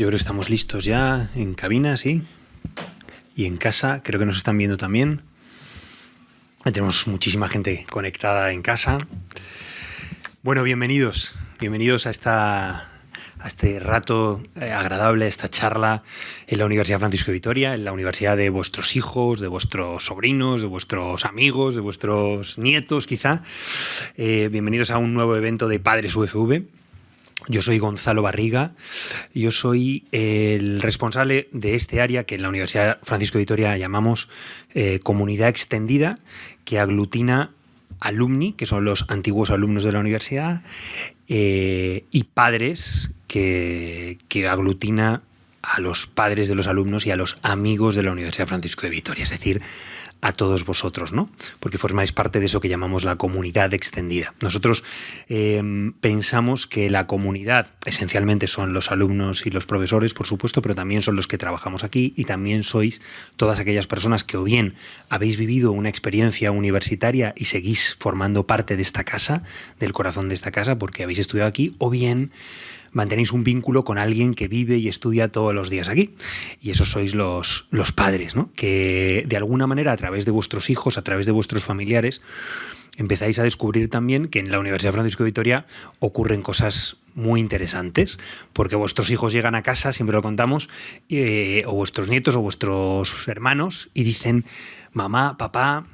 Yo creo que estamos listos ya en cabina, sí. Y en casa, creo que nos están viendo también. Tenemos muchísima gente conectada en casa. Bueno, bienvenidos. Bienvenidos a esta a este rato eh, agradable, esta charla en la Universidad Francisco de Vitoria, en la universidad de vuestros hijos, de vuestros sobrinos, de vuestros amigos, de vuestros nietos quizá. Eh, bienvenidos a un nuevo evento de Padres UFV. Yo soy Gonzalo Barriga, yo soy el responsable de este área que en la Universidad Francisco de Vitoria llamamos eh, comunidad extendida, que aglutina alumni, que son los antiguos alumnos de la universidad, y padres que, aglutina a los padres de los alumnos y a los amigos de la Universidad Francisco de Vitoria, es decir, a todos vosotros, ¿no? Porque formáis parte de eso que llamamos la comunidad extendida. Nosotros em, pensamos que la comunidad esencialmente son los alumnos y los profesores, por supuesto, pero también son los que trabajamos aquí y también sois todas aquellas personas que o bien habéis vivido una experiencia universitaria y seguís formando parte de esta casa, del corazón de esta casa, porque habéis estudiado aquí, o bien mantenéis un vínculo con alguien que vive y estudia todos los días aquí. Y esos sois los, los padres, ¿no? Que de alguna manera a través de vuestros hijos, a través de vuestros familiares, empezáis a descubrir también que en la Universidad Francisco de Vitoria ocurren cosas muy interesantes, porque vuestros hijos llegan a casa, siempre lo contamos, eh, o vuestros nietos o vuestros hermanos, y dicen, mamá, papá,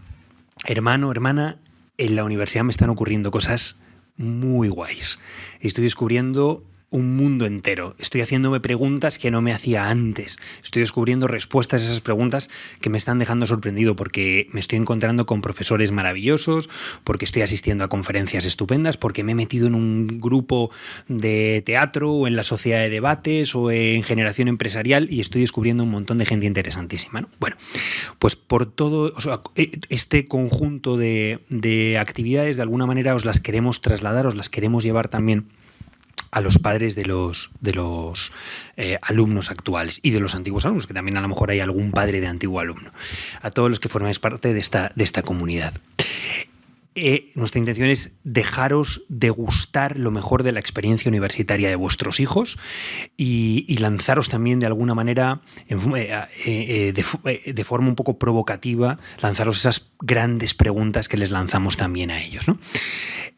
hermano, hermana, en la universidad me están ocurriendo cosas muy guays. Estoy descubriendo un mundo entero. Estoy haciéndome preguntas que no me hacía antes. Estoy descubriendo respuestas a esas preguntas que me están dejando sorprendido porque me estoy encontrando con profesores maravillosos, porque estoy asistiendo a conferencias estupendas, porque me he metido en un grupo de teatro o en la sociedad de debates o en generación empresarial y estoy descubriendo un montón de gente interesantísima. Bueno, pues por todo e, este conjunto de, de actividades, de alguna manera os las queremos trasladar, os las queremos llevar también a los padres de los, de los eh, alumnos actuales y de los antiguos alumnos, que también a lo mejor hay algún padre de antiguo alumno, a todos los que formáis parte de esta, de esta comunidad. Eh, nuestra intención es dejaros degustar lo mejor de la experiencia universitaria de vuestros hijos y, lanzaros también de alguna manera, eh, de, forma un poco provocativa, lanzaros esas grandes preguntas que les lanzamos también a ellos.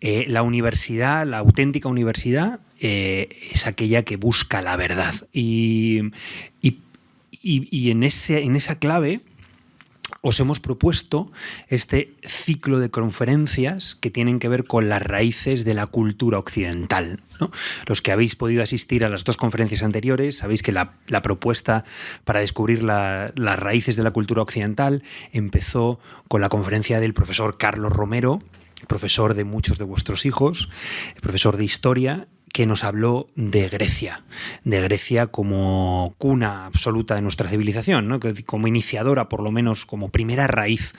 la universidad, la auténtica universidad, eh, es aquella que busca la verdad. Y, en, ese, en esa clave os hemos propuesto este ciclo de conferencias que tienen que ver con las raíces de la cultura occidental. Los que habéis podido asistir a las dos conferencias anteriores, sabéis que la, propuesta para descubrir las raíces de la cultura occidental empezó con la conferencia del profesor Carlos Romero, profesor de muchos de vuestros hijos, profesor de historia, que nos habló de Grecia, de Grecia como cuna absoluta de nuestra civilización, como iniciadora, por lo menos como primera raíz.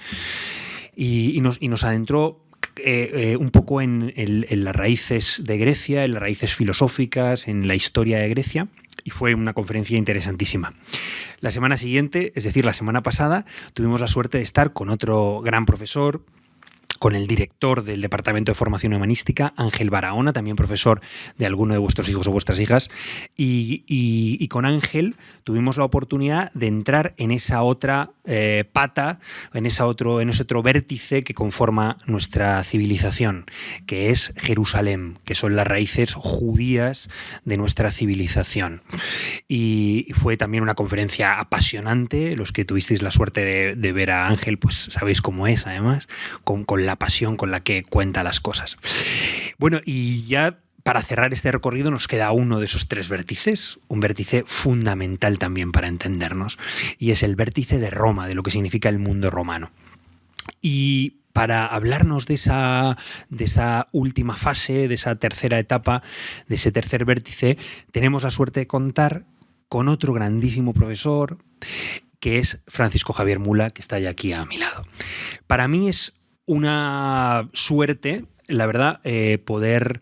Y, nos, adentró eh, eh, un poco en, las raíces de Grecia, en las raíces filosóficas, en la historia de Grecia. Y fue una conferencia interesantísima. La semana siguiente, es decir, la semana pasada, tuvimos la suerte de estar con otro gran profesor, con el director del Departamento de Formación Humanística, Ángel Barahona, también profesor de alguno de vuestros hijos o vuestras hijas. Y, con Ángel tuvimos la oportunidad de entrar en esa otra eh, pata, en, esa otro, en ese otro vértice que conforma nuestra civilización, que es Jerusalén, que son las raíces judías de nuestra civilización. Y fue también una conferencia apasionante. Los que tuvisteis la suerte de, ver a Ángel, pues sabéis cómo es, además, con, con la pasión con la que cuenta las cosas. Bueno, y ya para cerrar este recorrido nos queda uno de esos tres vértices, un vértice fundamental también para entendernos, y es el vértice de Roma, de lo que significa el mundo romano. Y para hablarnos de esa, de esa última fase, de esa tercera etapa, de ese tercer vértice, tenemos la suerte de contar con otro grandísimo profesor, que es Francisco Javier Mula, que está ya aquí a mi lado. Para mí es una suerte, la verdad, eh, poder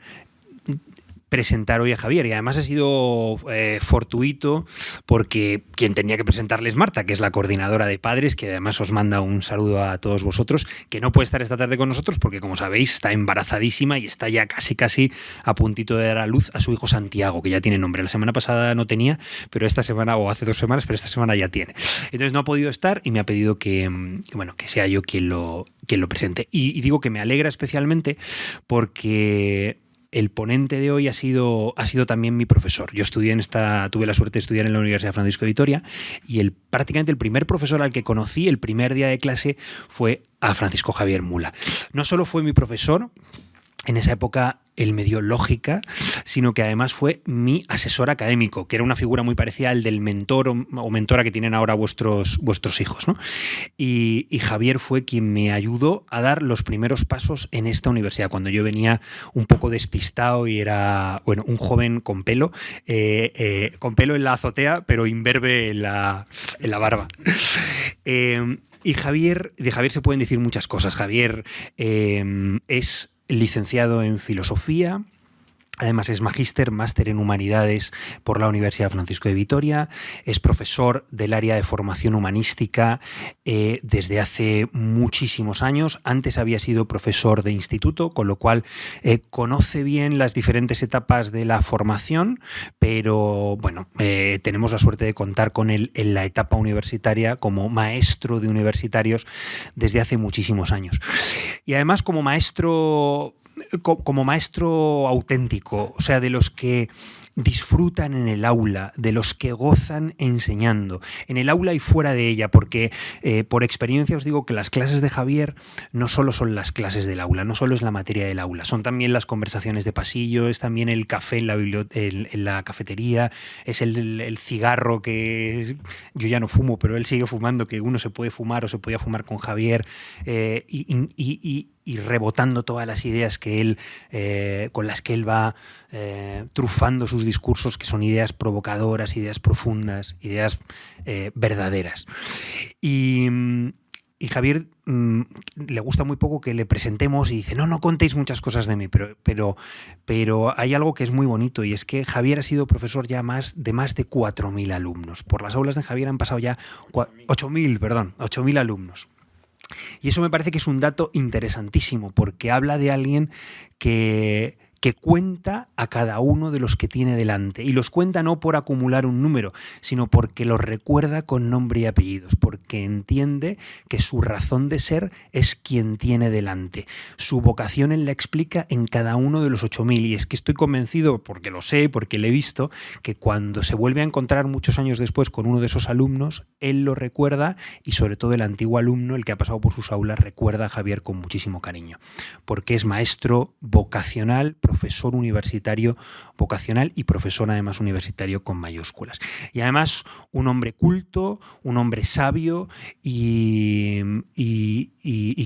presentar hoy a Javier. Y además ha sido eh, fortuito porque quien tenía que presentarles Marta, que es la coordinadora de padres, que además os manda un saludo a todos vosotros, que no puede estar esta tarde con nosotros porque, como sabéis, está embarazadísima y está ya casi casi a puntito de dar a luz a su hijo Santiago, que ya tiene nombre. La semana pasada no tenía, pero esta semana, o hace dos semanas, pero esta semana ya tiene. Entonces no ha podido estar y me ha pedido que, bueno, que sea yo quien lo, quien lo presente. y digo que me alegra especialmente porque el ponente de hoy ha sido, ha sido también mi profesor. Yo estudié en esta, tuve la suerte de estudiar en la Universidad Francisco de Vitoria y el, prácticamente el primer profesor al que conocí el primer día de clase fue a Francisco Javier Mula. No solo fue mi profesor, en esa época él me dio lógica, sino que además fue mi asesor académico, que era una figura muy parecida al del mentor o, mentora que tienen ahora vuestros, vuestros hijos. ¿no? Y, Javier fue quien me ayudó a dar los primeros pasos en esta universidad, cuando yo venía un poco despistado y era bueno, un joven con pelo, eh, eh, con pelo en la azotea, pero imberbe en la, en la barba. Eh, y Javier, de Javier se pueden decir muchas cosas. Javier es licenciado en filosofía, Además es magíster, máster en humanidades por la Universidad Francisco de Vitoria, es profesor del área de formación humanística eh, desde hace muchísimos años. Antes había sido profesor de instituto, con lo cual eh, conoce bien las diferentes etapas de la formación, pero bueno, eh, tenemos la suerte de contar con él en la etapa universitaria como maestro de universitarios desde hace muchísimos años. Y además como maestro como maestro auténtico, o sea, de los que disfrutan en el aula, de los que gozan enseñando, en el aula y fuera de ella, porque eh, por experiencia os digo que las clases de Javier no solo son las clases del aula, no solo es la materia del aula, son también las conversaciones de pasillo, es también el café en la, en, la cafetería, es el, cigarro que yo ya no fumo, pero él sigue fumando, que uno se puede fumar o se podía fumar con Javier, eh, y rebotando todas las ideas que él, eh, con las que él va eh, trufando sus discursos, que son ideas provocadoras, ideas profundas, ideas eh, verdaderas. Y, Javier mm, le gusta muy poco que le presentemos y dice, no, no contéis muchas cosas de mí, pero, pero, pero hay algo que es muy bonito y es que Javier ha sido profesor ya más de más de 4.000 alumnos. Por las aulas de Javier han pasado ya 8.000, perdón, 8.000 alumnos. Y eso me parece que es un dato interesantísimo, porque habla de alguien que que cuenta a cada uno de los que tiene delante. Y los cuenta no por acumular un número, sino porque los recuerda con nombre y apellidos, porque entiende que su razón de ser es quien tiene delante. Su vocación él la explica en cada uno de los 8.000. Y es que estoy convencido, porque lo sé, porque lo he visto, que cuando se vuelve a encontrar muchos años después con uno de esos alumnos, él lo recuerda y sobre todo el antiguo alumno, el que ha pasado por sus aulas, recuerda a Javier con muchísimo cariño, porque es maestro vocacional, profesor universitario vocacional y profesor además universitario con mayúsculas. Y además un hombre culto, un hombre sabio y,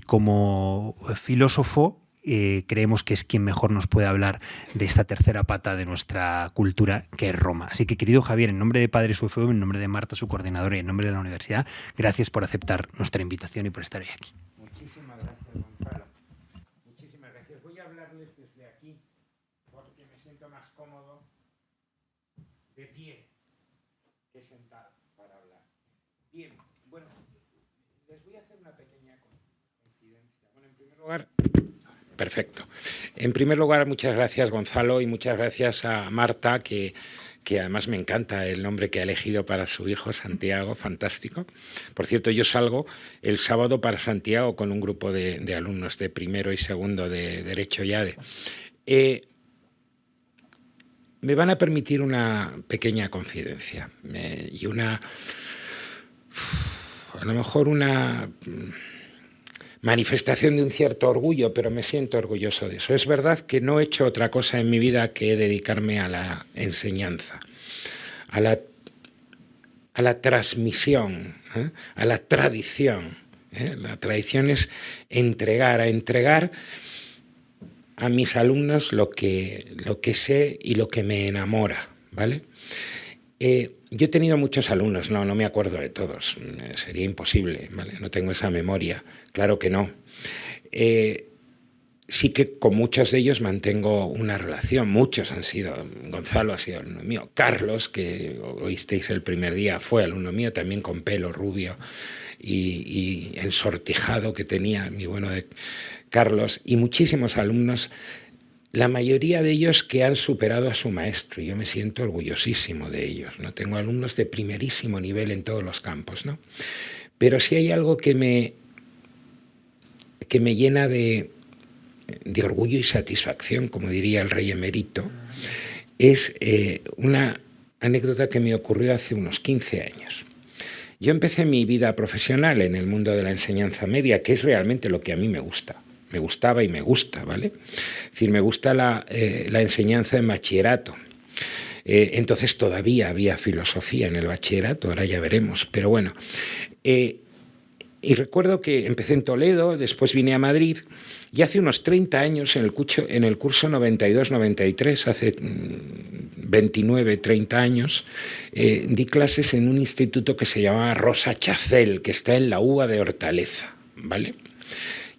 como filósofo eh, creemos que es quien mejor nos puede hablar de esta tercera pata de nuestra cultura, que es Roma. Así que, querido Javier, en nombre de Padre UFM, en nombre de Marta, su coordinadora, y en nombre de la universidad, gracias por aceptar nuestra invitación y por estar hoy aquí. Perfecto. En primer lugar, muchas gracias Gonzalo y muchas gracias a Marta, que, que además me encanta el nombre que ha elegido para su hijo, Santiago, fantástico. Por cierto, yo salgo el sábado para Santiago con un grupo de, alumnos de primero y segundo de Derecho y ADE. Eh, me van a permitir una pequeña confidencia y una... A lo mejor una manifestación de un cierto orgullo, pero me siento orgulloso de eso. Es verdad que no he hecho otra cosa en mi vida que dedicarme a la enseñanza, a la, a la transmisión, ¿eh? a la tradición. ¿eh? La tradición es entregar, a entregar a mis alumnos lo que, lo que sé y lo que me enamora, ¿vale? Eh, yo he tenido muchos alumnos, no, no me acuerdo de todos, eh, sería imposible, ¿vale? no tengo esa memoria, claro que no. Eh, sí que con muchos de ellos mantengo una relación. Muchos han sido, Gonzalo ha sido alumno mío, Carlos, que oísteis el primer día, fue alumno mío, también con pelo rubio y, y ensortijado que tenía, mi bueno de Carlos, y muchísimos alumnos la mayoría de ellos que han superado a su maestro, y yo me siento orgullosísimo de ellos. ¿no? Tengo alumnos de primerísimo nivel en todos los campos. ¿no? Pero si hay algo que me, que me llena de, de orgullo y satisfacción, como diría el rey emérito, es eh, una anécdota que me ocurrió hace unos 15 años. Yo empecé mi vida profesional en el mundo de la enseñanza media, que es realmente lo que a mí me gusta me gustaba y me gusta, ¿vale? Es decir, me gusta la, eh, enseñanza en bachillerato. Eh, entonces todavía había filosofía en el bachillerato, ahora ya veremos, pero bueno. Eh, y recuerdo que empecé en Toledo, después vine a Madrid y hace unos 30 años en el, curso, en el curso 92-93, hace 29, mm, 30 años, di clases en un instituto que se llamaba Rosa Chacel, que está en la UBA de Hortaleza, ¿vale?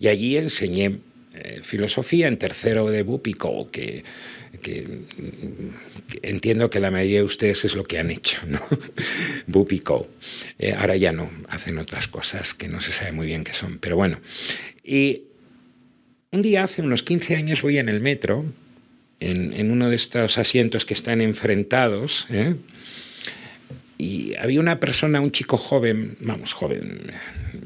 Y allí enseñé eh, filosofía en tercero de Bupico, que, entiendo que la mayoría de ustedes es lo que han hecho, ¿no? Bupico. Eh, ahora ya no, hacen otras cosas que no se sabe muy bien qué son, pero bueno. Y un día, hace unos 15 años, voy en el metro, en, uno de estos asientos que están enfrentados, ¿eh? y había una persona, un chico joven, vamos, joven,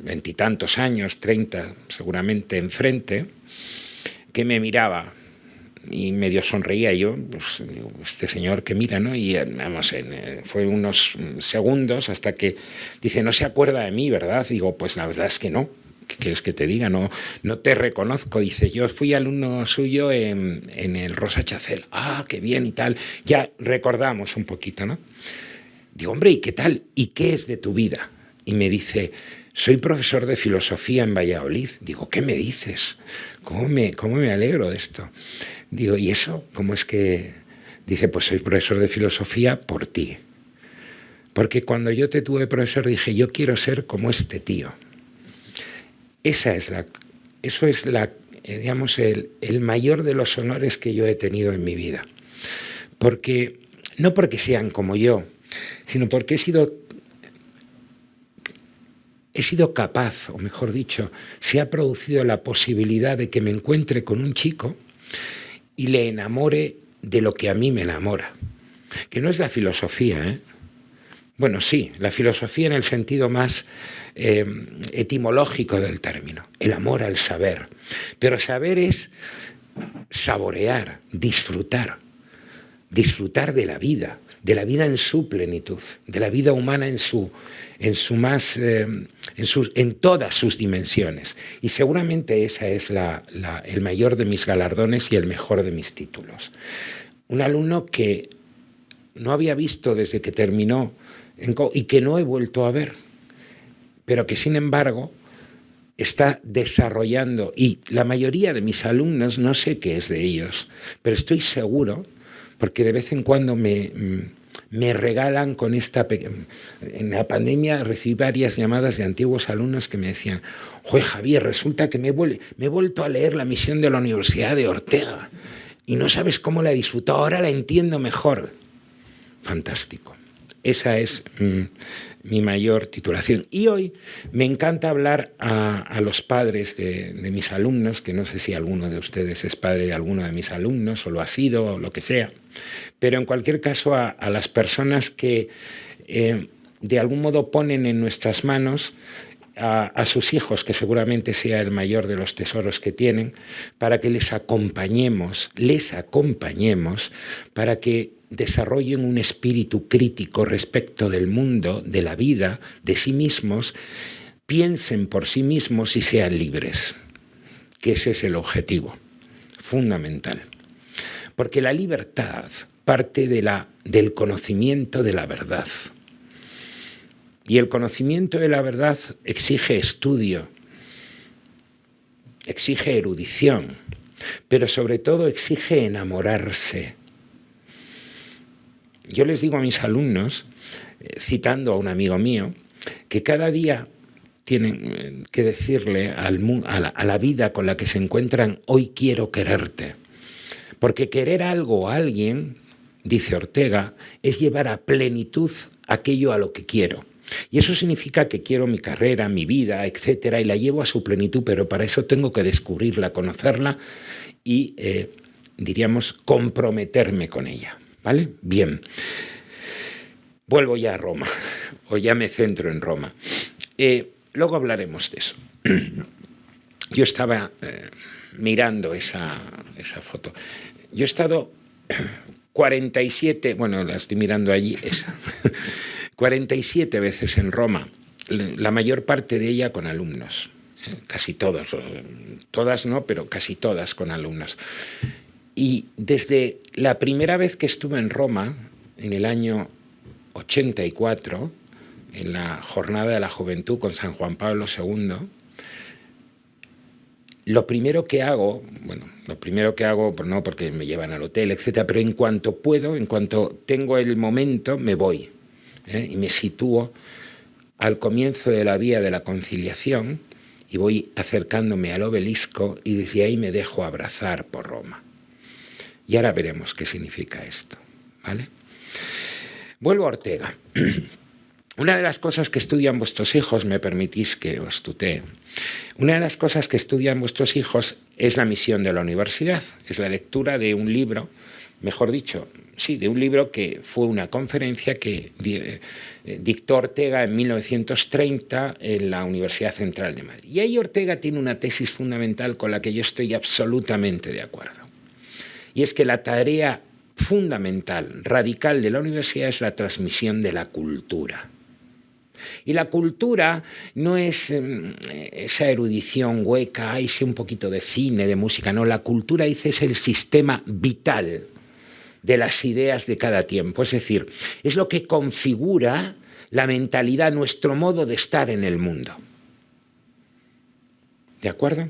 veintitantos años, treinta seguramente, enfrente, que me miraba y medio sonreía yo, pues, este señor que mira, ¿no? Y vamos, eh, fue unos segundos hasta que dice, no se acuerda de mí, ¿verdad? Digo, pues la verdad es que no. ¿Qué quieres que te diga? No, no te reconozco. Dice, yo fui alumno suyo en, en el Rosa Chacel. Ah, qué bien y tal. Ya recordamos un poquito, ¿no? Digo, hombre, ¿y qué tal? ¿Y qué es de tu vida? Y me dice, soy profesor de filosofía en Valladolid. Digo, ¿qué me dices? ¿Cómo me, cómo me alegro de esto? Digo, ¿y eso? ¿Cómo es que...? Dice, pues soy profesor de filosofía por ti. Porque cuando yo te tuve profesor dije, yo quiero ser como este tío. Esa es la, eso es la, eh, digamos, el, el mayor de los honores que yo he tenido en mi vida. Porque, no porque sean como yo, sino porque he sido he sido capaz, o mejor dicho, se ha producido la posibilidad de que me encuentre con un chico y le enamore de lo que a mí me enamora. Que no es la filosofía, ¿eh? Bueno, sí, la filosofía en el sentido más eh, etimológico del término, el amor al saber. Pero saber es saborear, disfrutar, disfrutar de la vida, de la vida en su plenitud, de la vida humana en su, en su más, eh, en, sus, en, todas sus dimensiones. Y seguramente esa es la, el mayor de mis galardones y el mejor de mis títulos. Un alumno que no había visto desde que terminó y que no he vuelto a ver, pero que sin embargo está desarrollando, y la mayoría de mis alumnos no sé qué es de ellos, pero estoy seguro porque de vez en cuando me, me regalan con esta... En la pandemia recibí varias llamadas de antiguos alumnos que me decían, Joder, Javier, resulta que me, me he vuelto a leer la misión de la Universidad de Ortega y no sabes cómo la he disfrutado, ahora la entiendo mejor. Fantástico. Esa es mm, mi mayor titulación. Y hoy me encanta hablar a, los padres de, mis alumnos, que no sé si alguno de ustedes es padre de alguno de mis alumnos, o lo ha sido, o lo que sea, pero en cualquier caso a, las personas que eh, de algún modo ponen en nuestras manos a, sus hijos, que seguramente sea el mayor de los tesoros que tienen, para que les acompañemos, les acompañemos, para que desarrollen un espíritu crítico respecto del mundo, de la vida, de sí mismos, piensen por sí mismos y sean libres, que ese es el objetivo fundamental. Porque la libertad parte de la, del conocimiento de la verdad. Y el conocimiento de la verdad exige estudio, exige erudición, pero sobre todo exige enamorarse yo les digo a mis alumnos, eh, citando a un amigo mío, que cada día tienen eh, que decirle a, la, a la vida con la que se encuentran, hoy quiero quererte. Porque querer algo o a alguien, dice Ortega, es llevar a plenitud aquello a lo que quiero. Y eso significa que quiero mi carrera, mi vida, etcétera, y la llevo a su plenitud, pero para eso tengo que descubrirla, conocerla y, eh, diríamos, comprometerme con ella. ¿Vale? Bien. Vuelvo ya a Roma, o ya me centro en Roma. Eh, luego hablaremos de eso. Yo estaba eh, mirando esa, esa foto. Yo he estado 47, bueno, la estoy mirando allí, esa. 47 veces en Roma, la mayor parte de ella con alumnos, ¿eh? casi todos, todas no, pero casi todas con alumnos. Y desde la primera vez que estuve en Roma, en el año 84, en la Jornada de la Juventud con San Juan Pablo II, lo primero que hago, bueno, lo primero que hago, pues no porque me llevan al hotel, etcétera, pero en cuanto puedo, en cuanto tengo el momento, me voy ¿eh? y me sitúo al comienzo de la vía de la conciliación y voy acercándome al obelisco y desde ahí me dejo abrazar por Roma. Y ahora veremos qué significa esto. ¿vale? Vuelvo a Ortega. Una de las cosas que estudian vuestros hijos, me permitís que os tutee, una de las cosas que estudian vuestros hijos es la misión de la universidad, es la lectura de un libro, mejor dicho, sí, de un libro que fue una conferencia que eh, dictó Ortega en 1930 en la Universidad Central de Madrid. Y ahí Ortega tiene una tesis fundamental con la que yo estoy absolutamente de acuerdo. Y es que la tarea fundamental, radical de la universidad es la transmisión de la cultura. Y la cultura no es em, esa erudición hueca, ese un poquito de cine, de música, no, la cultura dice es el sistema vital de las ideas de cada tiempo. Es decir, es lo que configura la mentalidad, nuestro modo de estar en el mundo. ¿De acuerdo?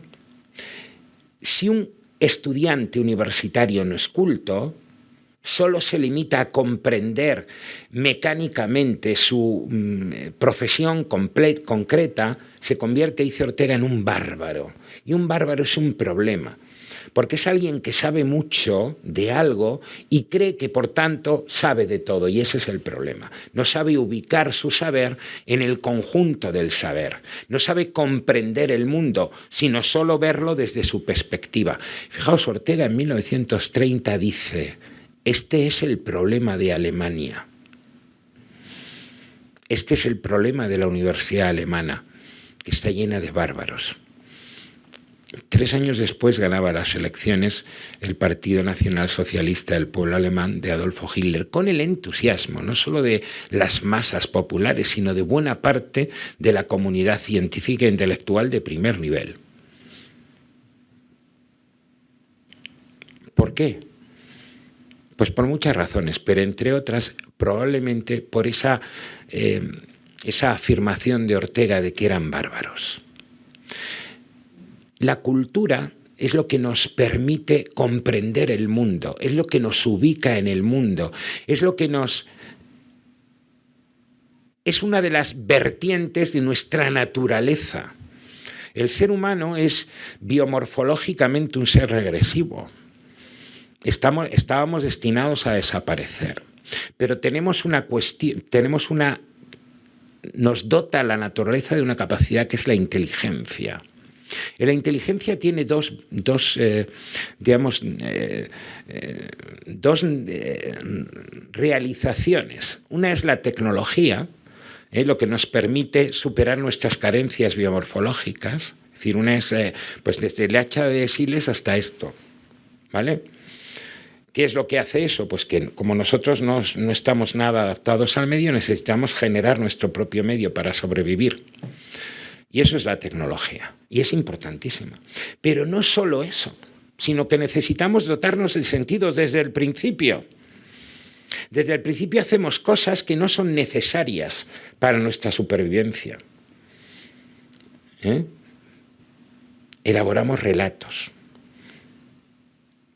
Si un estudiante universitario no es culto, solo se limita a comprender mecánicamente su mm, profesión concreta, se convierte, dice Ortega, en un bárbaro. Y un bárbaro es un problema porque es alguien que sabe mucho de algo y cree que por tanto sabe de todo, y ese es el problema. No sabe ubicar su saber en el conjunto del saber, no sabe comprender el mundo, sino solo verlo desde su perspectiva. Fijaos, Ortega en 1930 dice, este es el problema de Alemania. Este es el problema de la universidad alemana, que está llena de bárbaros. Tres años después ganaba las elecciones el Partido Nacional Socialista del Pueblo Alemán de Adolfo Hitler, con el entusiasmo no solo de las masas populares, sino de buena parte de la comunidad científica e intelectual de primer nivel. ¿Por qué? Pues por muchas razones, pero entre otras probablemente por esa, eh, esa afirmación de Ortega de que eran bárbaros. La cultura es lo que nos permite comprender el mundo, es lo que nos ubica en el mundo, es lo que nos... es una de las vertientes de nuestra naturaleza. El ser humano es biomorfológicamente un ser regresivo. Estamos, estábamos destinados a desaparecer, pero tenemos una cuestión, tenemos una... nos dota la naturaleza de una capacidad que es la inteligencia. La inteligencia tiene dos, eh, digamos, eh, eh, dos realizaciones. Una es la tecnología, lo que nos permite superar nuestras carencias biomorfológicas. Es decir, una es pues desde el hacha de Siles hasta esto. ¿Vale? ¿Qué es lo que hace eso? Pues que como nosotros no, no estamos nada adaptados al medio, necesitamos generar nuestro propio medio para sobrevivir. Y eso es la tecnología. Y es importantísima. Pero no solo eso, sino que necesitamos dotarnos de sentidos desde el principio. Desde el principio hacemos cosas que no son necesarias para nuestra supervivencia. ¿Eh? Elaboramos relatos.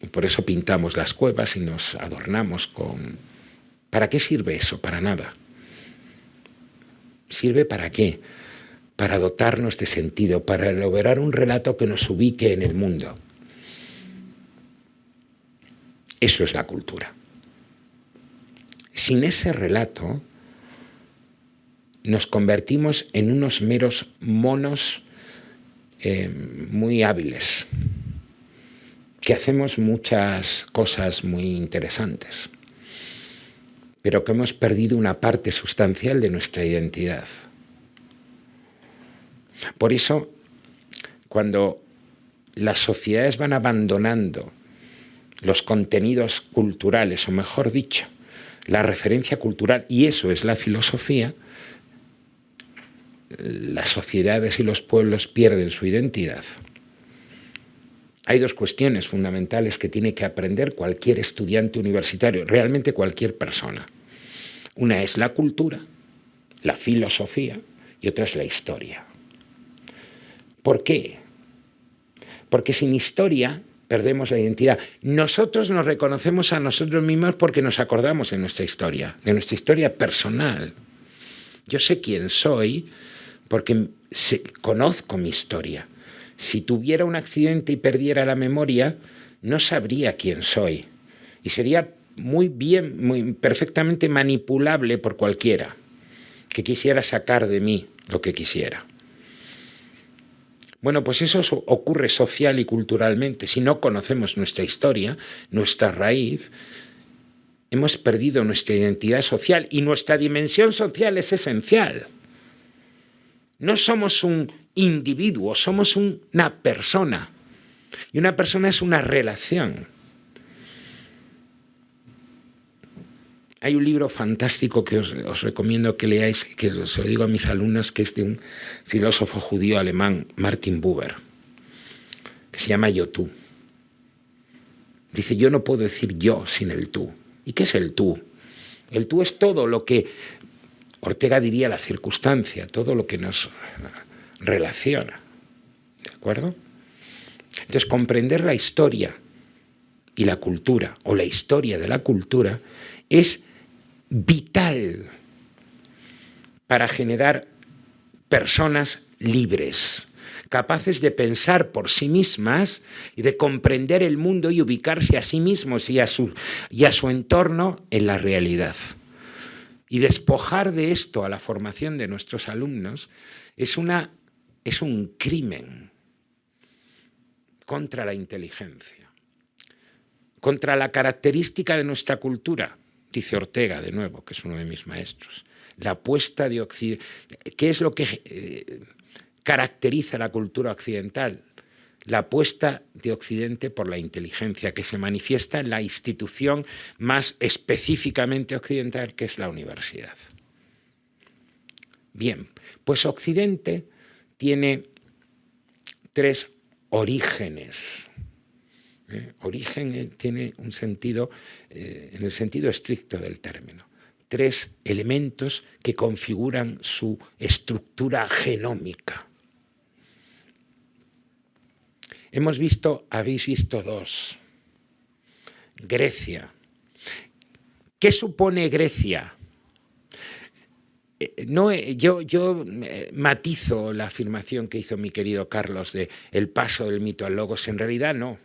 Y por eso pintamos las cuevas y nos adornamos con... ¿Para qué sirve eso? Para nada. ¿Sirve para qué? Para dotarnos de sentido, para elaborar un relato que nos ubique en el mundo. Eso es la cultura. Sin ese relato, nos convertimos en unos meros monos eh, muy hábiles, que hacemos muchas cosas muy interesantes, pero que hemos perdido una parte sustancial de nuestra identidad. Por eso, cuando las sociedades van abandonando los contenidos culturales, o mejor dicho, la referencia cultural, y eso es la filosofía, las sociedades y los pueblos pierden su identidad. Hay dos cuestiones fundamentales que tiene que aprender cualquier estudiante universitario, realmente cualquier persona. Una es la cultura, la filosofía, y otra es la historia. ¿Por qué? Porque sin historia perdemos la identidad. Nosotros nos reconocemos a nosotros mismos porque nos acordamos de nuestra historia, de nuestra historia personal. Yo sé quién soy porque conozco mi historia. Si tuviera un accidente y perdiera la memoria, no sabría quién soy. Y sería muy bien, muy perfectamente manipulable por cualquiera que quisiera sacar de mí lo que quisiera. Bueno, pues eso ocurre social y culturalmente. Si no conocemos nuestra historia, nuestra raíz, hemos perdido nuestra identidad social y nuestra dimensión social es esencial. No somos un individuo, somos una persona. Y una persona es una relación. Hay un libro fantástico que os, recomiendo que leáis, que se lo digo a mis alumnas, que es de un filósofo judío alemán, Martin Buber, que se llama Yo tú. Dice, yo no puedo decir yo sin el tú. ¿Y qué es el tú? El tú es todo lo que Ortega diría la circunstancia, todo lo que nos relaciona. ¿De acuerdo? Entonces, comprender la historia y la cultura, o la historia de la cultura, es vital para generar personas libres, capaces de pensar por sí mismas y de comprender el mundo y ubicarse a sí mismos y a su, y a su entorno en la realidad. Y despojar de esto a la formación de nuestros alumnos es, una, es un crimen contra la inteligencia, contra la característica de nuestra cultura, dice Ortega de nuevo, que es uno de mis maestros, la apuesta de Occidente. ¿Qué es lo que eh, caracteriza la cultura occidental? La apuesta de Occidente por la inteligencia, que se manifiesta en la institución más específicamente occidental, que es la universidad. Bien, pues Occidente tiene tres orígenes ¿eh? Origen eh, tiene un sentido, eh, en el sentido estricto del término. Tres elementos que configuran su estructura genómica. Hemos visto, habéis visto dos. Grecia. ¿Qué supone Grecia? No, yo, yo matizo la afirmación que hizo mi querido Carlos de el paso del mito al logos. En realidad no.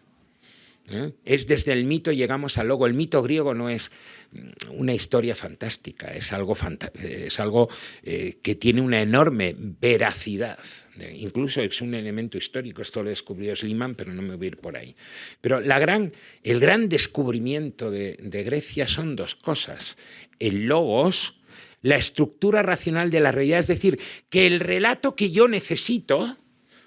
¿Eh? Es desde el mito llegamos al logo. El mito griego no es mm, una historia fantástica, es algo, eh, que tiene una enorme veracidad. Incluso es un elemento histórico, esto lo descubrió Sliman, pero no me voy a ir por ahí. Pero el gran descubrimiento de, de Grecia son dos cosas. El logos, la estructura racional de la realidad, es decir, que el relato que yo necesito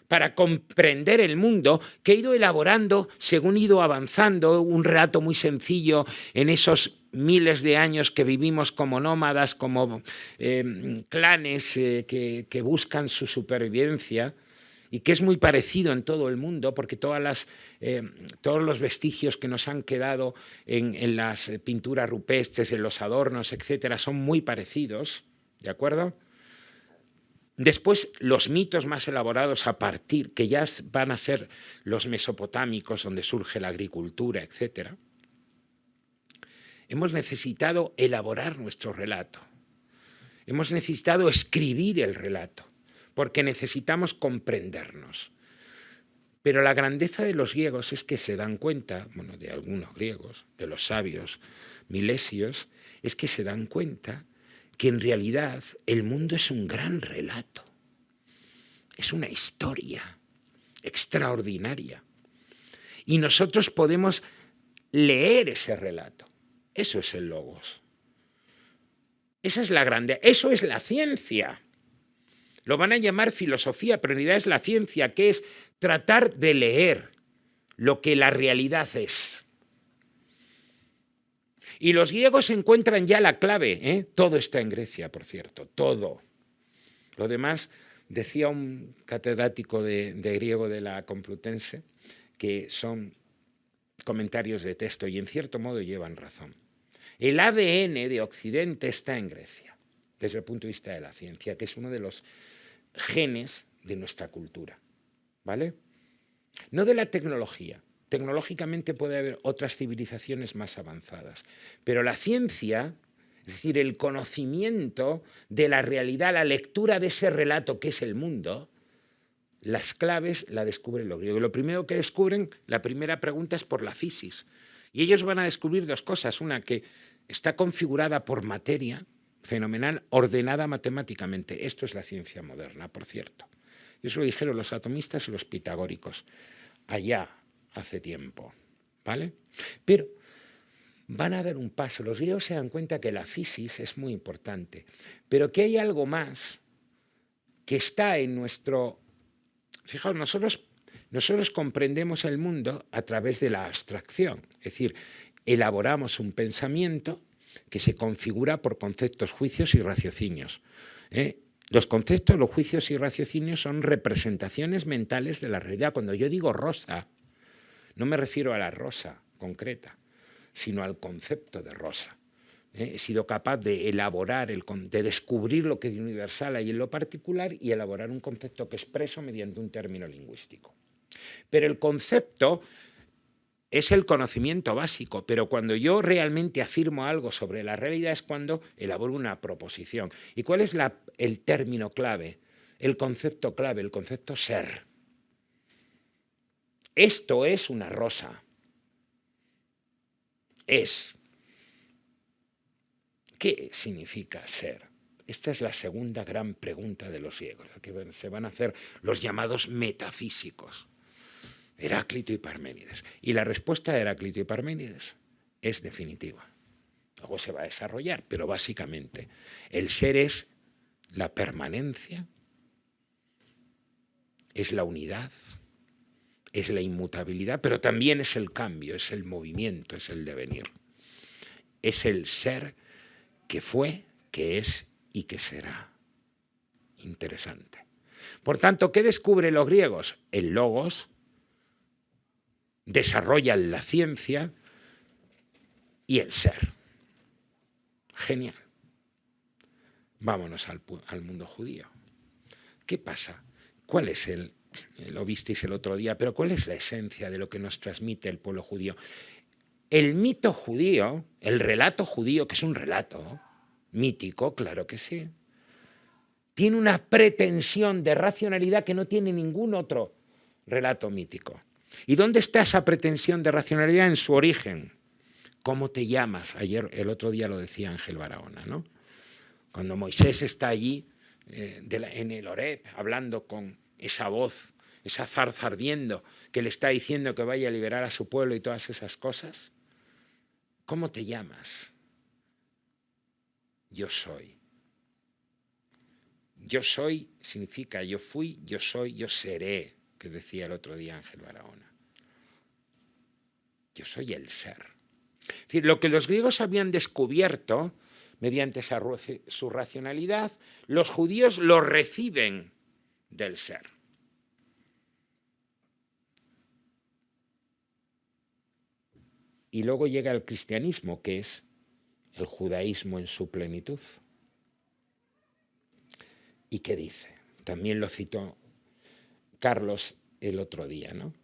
para comprender el mundo que he ido elaborando según he ido avanzando, un relato muy sencillo en esos miles de años que vivimos como nómadas, como eh, clanes eh, que, buscan su supervivencia y que es muy parecido en todo el mundo, porque todas las, eh, todos los vestigios que nos han quedado en, en, las pinturas rupestres, en los adornos, etcétera, son muy parecidos, ¿de acuerdo? Después, los mitos más elaborados a partir, que ya van a ser los mesopotámicos, donde surge la agricultura, etc. Hemos necesitado elaborar nuestro relato. Hemos necesitado escribir el relato. porque necesitamos comprendernos. Pero la grandeza de los griegos es que se dan cuenta, bueno, de algunos griegos, de los sabios milesios, es que se dan cuenta que en realidad el mundo es un gran relato, es una historia extraordinaria. Y nosotros podemos leer ese relato. Eso es el logos. Esa es la grande, eso es la ciencia. Lo van a llamar filosofía, pero en realidad es la ciencia, que es tratar de leer lo que la realidad es. Y los griegos encuentran ya la clave. ¿eh? Todo está en Grecia, por cierto, todo. Lo demás, decía un catedrático de, griego de la Complutense, que son comentarios de texto y en cierto modo llevan razón. El ADN de Occidente está en Grecia, desde el punto de vista de la ciencia, que es uno de los genes de nuestra cultura. ¿Vale? No de la tecnología, Tecnológicamente puede haber otras civilizaciones más avanzadas, pero la ciencia, es decir, el conocimiento de la realidad, la lectura de ese relato que es el mundo, las claves la descubren los griegos. Lo primero que descubren, la primera pregunta es por la fisis. Y ellos van a descubrir dos cosas. Una, que está configurada por materia fenomenal, ordenada matemáticamente. Esto es la ciencia moderna, por cierto. Eso lo dijeron los atomistas y los pitagóricos. Allá, hace tiempo. ¿Vale? Pero van a dar un paso. Los griegos se dan cuenta que la fisis es muy importante, pero que hay algo más que está en nuestro... Fijaos, nosotros, nosotros comprendemos el mundo a través de la abstracción, es decir, elaboramos un pensamiento que se configura por conceptos, juicios y raciocinios. ¿eh? Los conceptos, los juicios y raciocinios son representaciones mentales de la realidad. Cuando yo digo rosa, no me refiero a la rosa concreta, sino al concepto de rosa. ¿eh? He sido capaz de elaborar, de descubrir lo que es universal ahí en lo particular y elaborar un concepto que expreso mediante un término lingüístico. Pero el concepto es el conocimiento básico, pero cuando yo realmente afirmo algo sobre la realidad es cuando elaboro una proposición. ¿Y cuál es el término clave? El concepto clave, el concepto ser. Esto es una rosa. Es. ¿Qué significa ser? Esta es la segunda gran pregunta de los griegos, la que se van a hacer los llamados metafísicos, Heráclito y Parménides. Y la respuesta de Heráclito y Parménides es definitiva. Luego se va a desarrollar, pero básicamente el ser es la permanencia, es la unidad, es la inmutabilidad, pero también es el cambio, es el movimiento, es el devenir. Es el ser que fue, que es y que será. Interesante. Por tanto, ¿qué descubren los griegos? El logos, desarrollan la ciencia y el ser. Genial. Vámonos al, al mundo judío. ¿Qué pasa? ¿Cuál es el, lo visteis el otro día, pero ¿cuál es la esencia de lo que nos transmite el pueblo judío? El mito judío, el relato judío, que es un relato mítico, claro que sí, tiene una pretensión de racionalidad que no tiene ningún otro relato mítico. ¿Y dónde está esa pretensión de racionalidad en su origen? ¿Cómo te llamas? Ayer, el otro día lo decía Ángel Barahona, ¿no? Cuando Moisés está allí eh, en el Oreb hablando con esa voz, esa zarza ardiendo que le está diciendo que vaya a liberar a su pueblo y todas esas cosas? ¿Cómo te llamas? Yo soy. Yo soy significa yo fui, yo soy, yo seré, que decía el otro día Ángel Barahona. Yo soy el ser. Lo que los griegos habían descubierto mediante su racionalidad, los judíos lo reciben del ser. Y luego llega el cristianismo, que es el judaísmo en su plenitud. ¿Y qué dice? También lo citó Carlos el otro día, ¿no?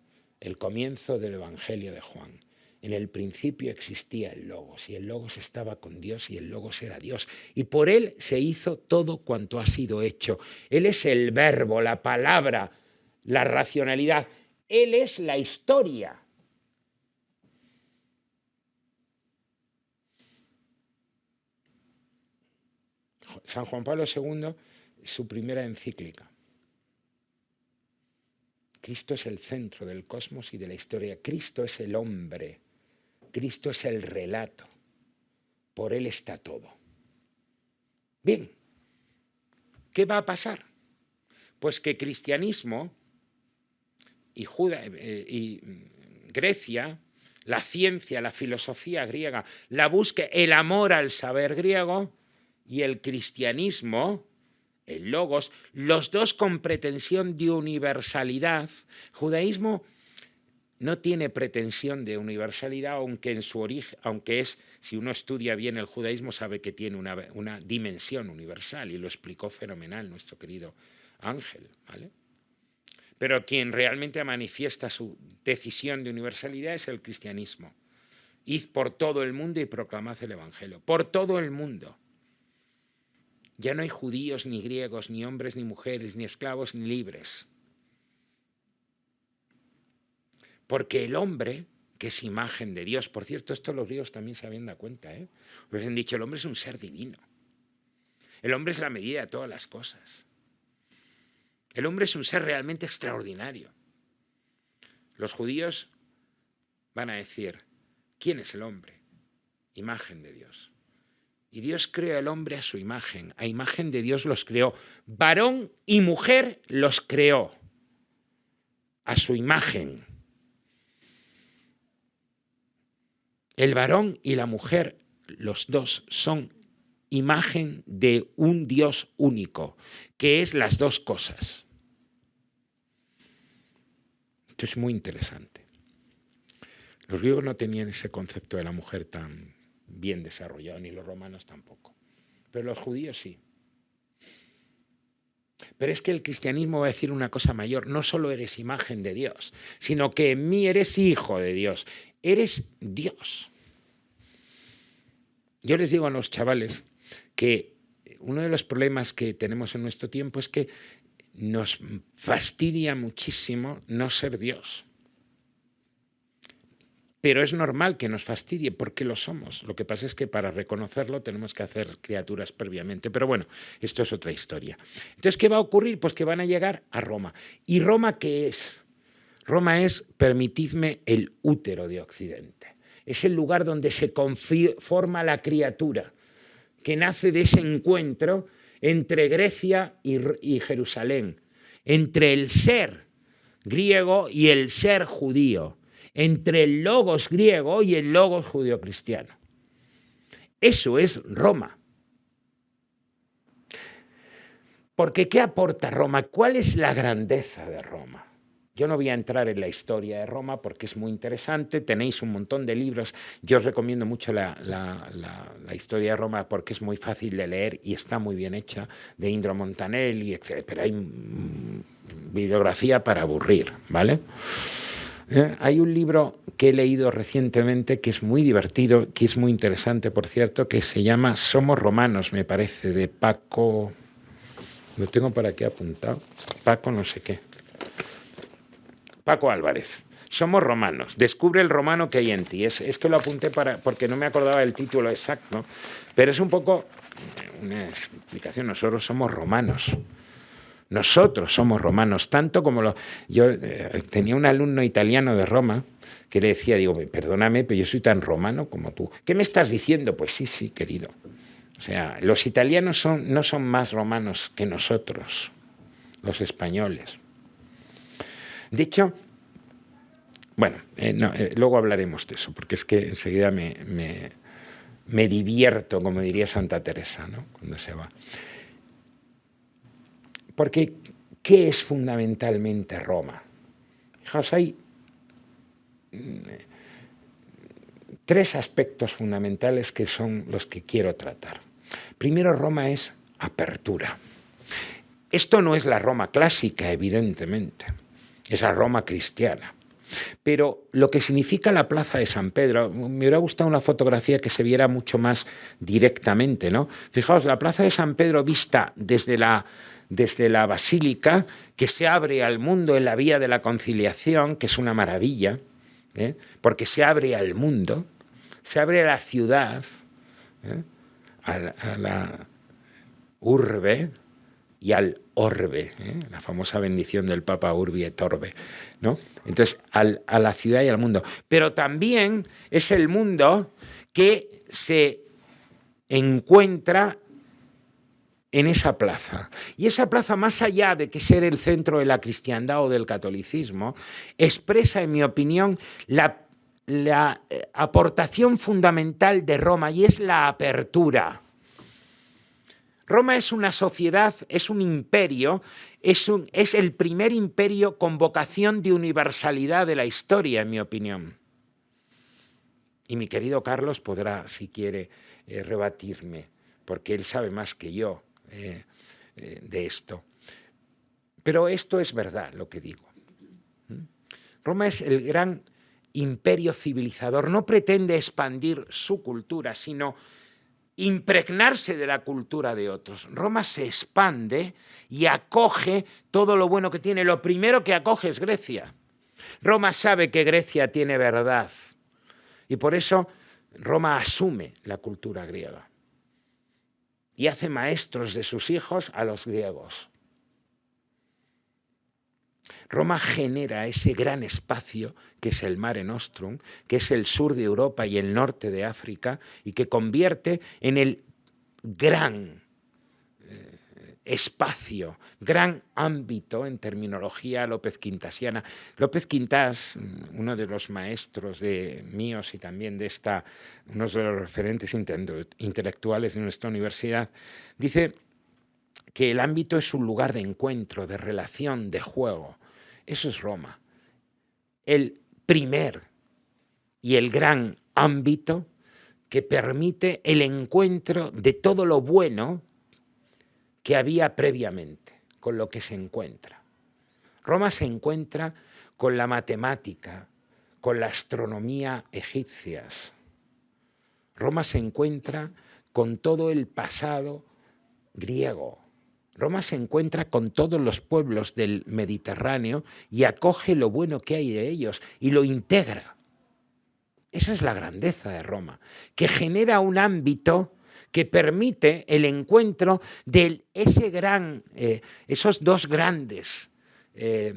El comienzo del Evangelio de Juan. En el principio existía el Logos, y el Logos estaba con Dios, y el Logos era Dios. Y por él se hizo todo cuanto ha sido hecho. Él es el verbo, la palabra, la racionalidad. Él es la historia. San Juan Pablo II, su primera encíclica. Cristo es el centro del cosmos y de la historia. Cristo es el hombre. Cristo es el relato. Por Él está todo. Bien, ¿qué va a pasar? Pues que cristianismo y, eh, y Grecia, la ciencia, la filosofía griega, la búsqueda, el amor al saber griego y el cristianismo, el logos, los dos con pretensión de universalidad. Judaísmo no tiene pretensión de universalidad, aunque en su origen, aunque es, si uno estudia bien el judaísmo, sabe que tiene una, dimensión universal, y lo explicó fenomenal nuestro querido Ángel, ¿vale? Pero quien realmente manifiesta su decisión de universalidad es el cristianismo. Id por todo el mundo y proclamad el Evangelio. Por todo el mundo. Ya no hay judíos, ni griegos, ni hombres, ni mujeres, ni esclavos, ni libres. Porque el hombre, que es imagen de Dios, por cierto, esto los griegos también se habían dado cuenta, ¿eh? Les han dicho, el hombre es un ser divino. El hombre es la medida de todas las cosas. El hombre es un ser realmente extraordinario. Los judíos van a decir, ¿quién es el hombre? Imagen de Dios. Y Dios creó al hombre a su imagen, a imagen de Dios los creó. Varón y mujer los creó a su imagen. El varón y la mujer, los dos, son imagen de un Dios único, que es las dos cosas. Esto es muy interesante. Los griegos no tenían ese concepto de la mujer tan bien desarrollado, ni los romanos tampoco. Pero los judíos sí. Pero es que el cristianismo va a decir una cosa mayor, no solo eres imagen de Dios, sino que en mí eres hijo de Dios, eres Dios. Yo les digo a los chavales que uno de los problemas que tenemos en nuestro tiempo es que nos fastidia muchísimo no ser Dios. Pero es normal que nos fastidie porque lo somos. Lo que pasa es que para reconocerlo tenemos que hacer criaturas previamente. Pero bueno, esto es otra historia. Entonces, ¿qué va a ocurrir? Pues que van a llegar a Roma. ¿Y Roma qué es? Roma es, permitidme, el útero de Occidente. Es el lugar donde se forma la criatura, que nace de ese encuentro entre Grecia y, Jerusalén, entre el ser griego y el ser judío entre el logos griego y el logos judio-cristiano. Eso es Roma. Porque ¿qué aporta Roma? ¿Cuál es la grandeza de Roma? Yo no voy a entrar en la historia de Roma porque es muy interesante, tenéis un montón de libros, yo os recomiendo mucho la, historia de Roma porque es muy fácil de leer y está muy bien hecha, de Indro Montanelli, etc. Pero hay bibliografía para aburrir, ¿vale? ¿Eh? Hay un libro que he leído recientemente que es muy divertido, que es muy interesante, por cierto, que se llama Somos Romanos, me parece, de Paco... Lo tengo para aquí apuntado. Paco no sé qué. Paco Álvarez. Somos romanos. Descubre el romano que hay en ti. Es, que lo apunté para, porque no me acordaba del título exacto, pero es un poco una explicación. Nosotros somos romanos. Nosotros somos romanos, tanto como lo... Yo eh, tenía un alumno italiano de Roma que le decía, digo, perdóname, pero yo soy tan romano como tú. ¿Qué me estás diciendo? Pues sí, sí, querido. O sea, los italianos son, no son más romanos que nosotros, los españoles. De hecho, bueno, eh, eh, luego hablaremos de eso, porque es que enseguida me, me, me divierto, como diría Santa Teresa, ¿no? cuando se va. Porque, ¿qué es fundamentalmente Roma? Fijaos, hay mm, tres aspectos fundamentales que son los que quiero tratar. Primero, Roma es apertura. Esto no es la Roma clásica, evidentemente, es Roma cristiana. Pero lo que significa la plaza de San Pedro, me hubiera gustado una fotografía que se viera mucho más directamente, ¿no? Fijaos, la plaza de San Pedro vista desde la, desde la basílica, que se abre al mundo en la vía de la conciliación, que es una maravilla, ¿eh? porque se abre al mundo, se abre a la ciudad, ¿eh? a, la, urbe y al orbe, ¿eh? la famosa bendición del Papa Urbi et Orbe, ¿no? Entonces, a la ciudad y al mundo. Pero también es el mundo que se encuentra en esa plaza. Y esa plaza, más allá de que ser el centro de la cristiandad o del catolicismo, expresa, en mi opinión, la, la eh, aportación fundamental de Roma y es la apertura. Roma es una sociedad, es un imperio, es, el primer imperio con vocación de universalidad de la historia, en mi opinión. Y mi querido Carlos podrá, si quiere, eh, rebatirme, porque él sabe más que yo. Eh, eh, de esto. Pero esto es verdad lo que digo. ¿Mm? Roma es el gran imperio civilizador, no pretende expandir su cultura, sino impregnarse de la cultura de otros. Roma se expande y acoge todo lo bueno que tiene. Lo primero que acoge es Grecia. Roma sabe que Grecia tiene verdad y por eso Roma asume la cultura griega y hace maestros de sus hijos a los griegos. Roma genera ese gran espacio que es el Mare Nostrum, que es el sur de Europa y el norte de África, y que convierte en el gran espacio, gran ámbito en terminología López Quintasiana. López Quintas, uno de los maestros de míos y también de esta, uno de los referentes intelectuales de nuestra universidad, dice que el ámbito es un lugar de encuentro, de relación, de juego. Eso es Roma. El primer y el gran ámbito que permite el encuentro de todo lo bueno que había previamente, con lo que se encuentra. Roma se encuentra con la matemática, con la astronomía egipcias. Roma se encuentra con todo el pasado griego. Roma se encuentra con todos los pueblos del Mediterráneo y acoge lo bueno que hay de ellos y lo integra. Esa es la grandeza de Roma, que genera un ámbito que permite el encuentro de ese gran, eh, esos dos grandes eh,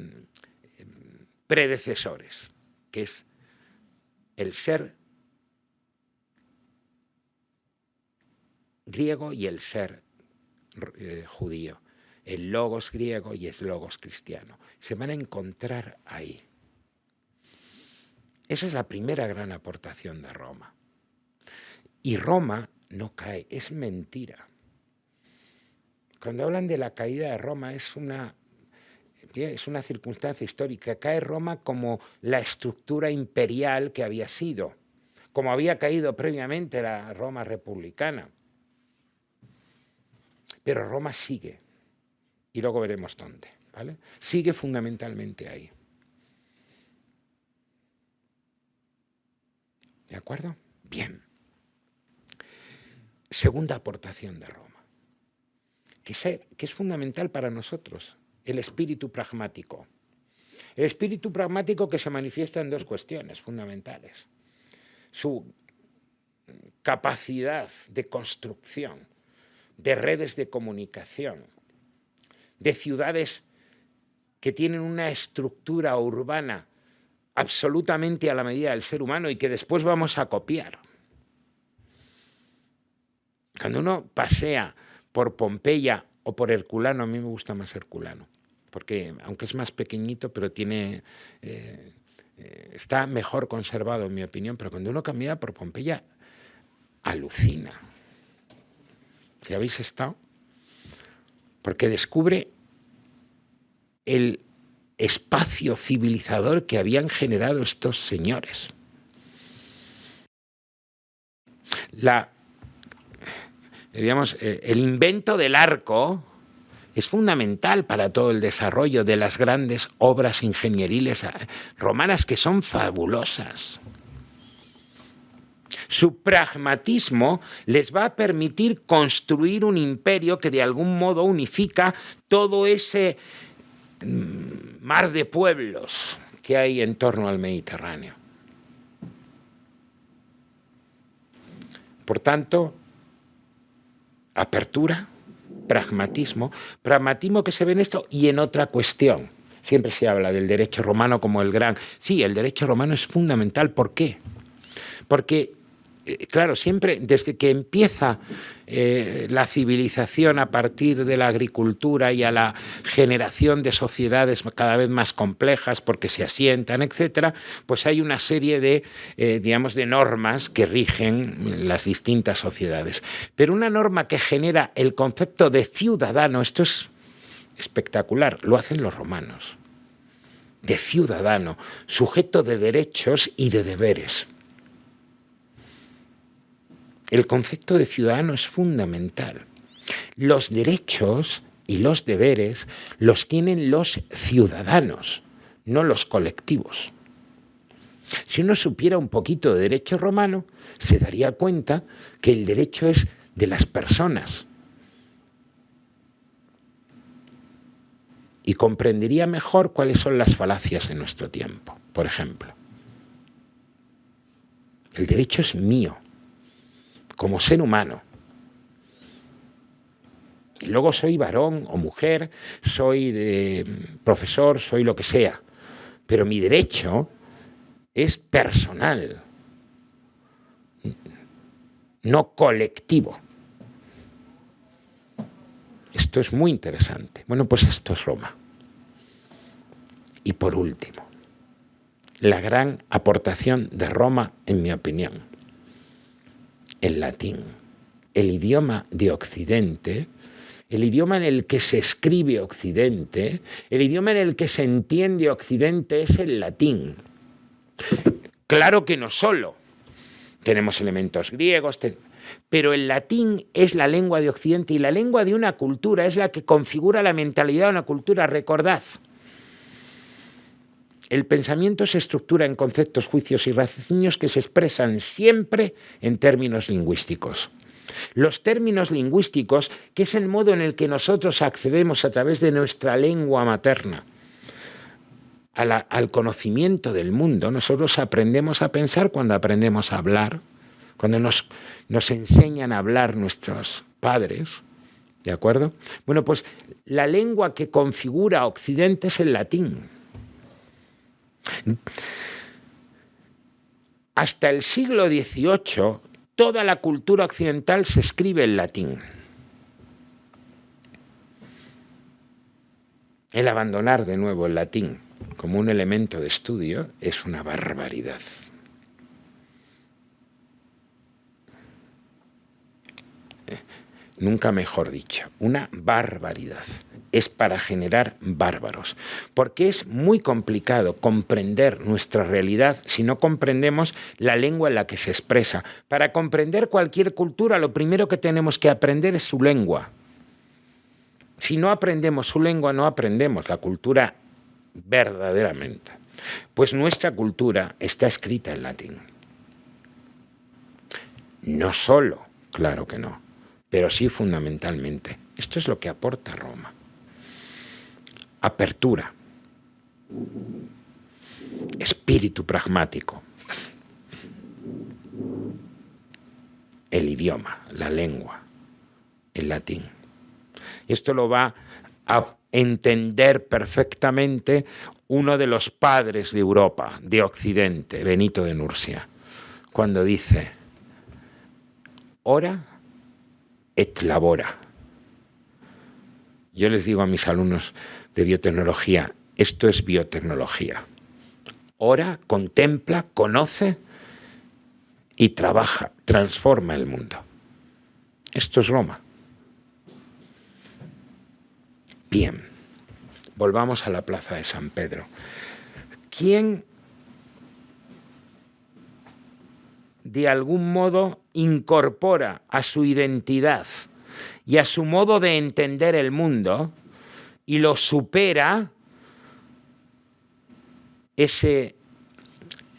predecesores, que es el ser griego y el ser eh, judío, el logos griego y el logos cristiano. Se van a encontrar ahí. Esa es la primera gran aportación de Roma. Y Roma no cae, es mentira. Cuando hablan de la caída de Roma es una, es una circunstancia histórica. Cae Roma como la estructura imperial que había sido, como había caído previamente la Roma republicana. Pero Roma sigue, y luego veremos dónde. ¿vale? Sigue fundamentalmente ahí. ¿De acuerdo? Bien segunda aportación de Roma, que es, fundamental para nosotros, el espíritu pragmático. El espíritu pragmático que se manifiesta en dos cuestiones fundamentales. Su capacidad de construcción de redes de comunicación, de ciudades que tienen una estructura urbana absolutamente a la medida del ser humano y que después vamos a copiar. Cuando uno pasea por Pompeya o por Herculano, a mí me gusta más Herculano, porque aunque es más pequeñito, pero tiene... Eh, eh, está mejor conservado, en mi opinión, pero cuando uno camina por Pompeya, alucina. Si habéis estado, porque descubre el espacio civilizador que habían generado estos señores. La digamos, eh, el invento del arco es fundamental para todo el desarrollo de las grandes obras ingenieriles eh, romanas que son fabulosas. Su pragmatismo les va a permitir construir un imperio que de algún modo unifica todo ese mm, mar de pueblos que hay en torno al Mediterráneo. Por tanto, apertura, pragmatismo, pragmatismo que se ve en esto y en otra cuestión. Siempre se habla del derecho romano como el gran... Sí, el derecho romano es fundamental. ¿Por qué? Porque claro, siempre desde que empieza eh, la civilización a partir de la agricultura y a la generación de sociedades cada vez más complejas porque se asientan, etcétera, pues hay una serie de, eh, digamos, de normas que rigen las distintas sociedades. Pero una norma que genera el concepto de ciudadano, esto es espectacular, lo hacen los romanos, de ciudadano, sujeto de derechos y de deberes. El concepto de ciudadano es fundamental. Los derechos y los deberes los tienen los ciudadanos, no los colectivos. Si uno supiera un poquito de derecho romano, se daría cuenta que el derecho es de las personas. Y comprendería mejor cuáles son las falacias de nuestro tiempo, por ejemplo. El derecho es mío, como ser humano. Y luego soy varón o mujer, soy de profesor, soy lo que sea. Pero mi derecho es personal, no colectivo. Esto es muy interesante. Bueno, pues esto es Roma. Y por último, la gran aportación de Roma, en mi opinión, el latín, el idioma de Occidente, el idioma en el que se escribe Occidente, el idioma en el que se entiende Occidente es el latín. Claro que no solo. Tenemos elementos griegos, pero el latín es la lengua de Occidente y la lengua de una cultura es la que configura la mentalidad de una cultura. Recordad, el pensamiento se estructura en conceptos, juicios y raciocinios que se expresan siempre en términos lingüísticos. Los términos lingüísticos, que es el modo en el que nosotros accedemos a través de nuestra lengua materna al conocimiento del mundo, nosotros aprendemos a pensar cuando aprendemos a hablar, cuando nos, nos enseñan a hablar nuestros padres, ¿de acuerdo? Bueno, pues la lengua que configura Occidente es el latín. Hasta el siglo XVIII, toda la cultura occidental se escribe en latín. El abandonar de nuevo el latín como un elemento de estudio es una barbaridad. Nunca mejor dicho, una barbaridad es para generar bárbaros, porque es muy complicado comprender nuestra realidad si no comprendemos la lengua en la que se expresa. Para comprender cualquier cultura, lo primero que tenemos que aprender es su lengua. Si no aprendemos su lengua, no aprendemos la cultura verdaderamente. Pues nuestra cultura está escrita en latín. No solo, claro que no, pero sí fundamentalmente. Esto es lo que aporta Roma apertura, espíritu pragmático, el idioma, la lengua, el latín. Esto lo va a entender perfectamente uno de los padres de Europa, de Occidente, Benito de Nursia, cuando dice, ora et labora. Yo les digo a mis alumnos, de biotecnología. Esto es biotecnología. Ora, contempla, conoce y trabaja, transforma el mundo. Esto es Roma. Bien, volvamos a la plaza de San Pedro. ¿Quién de algún modo incorpora a su identidad y a su modo de entender el mundo y lo supera ese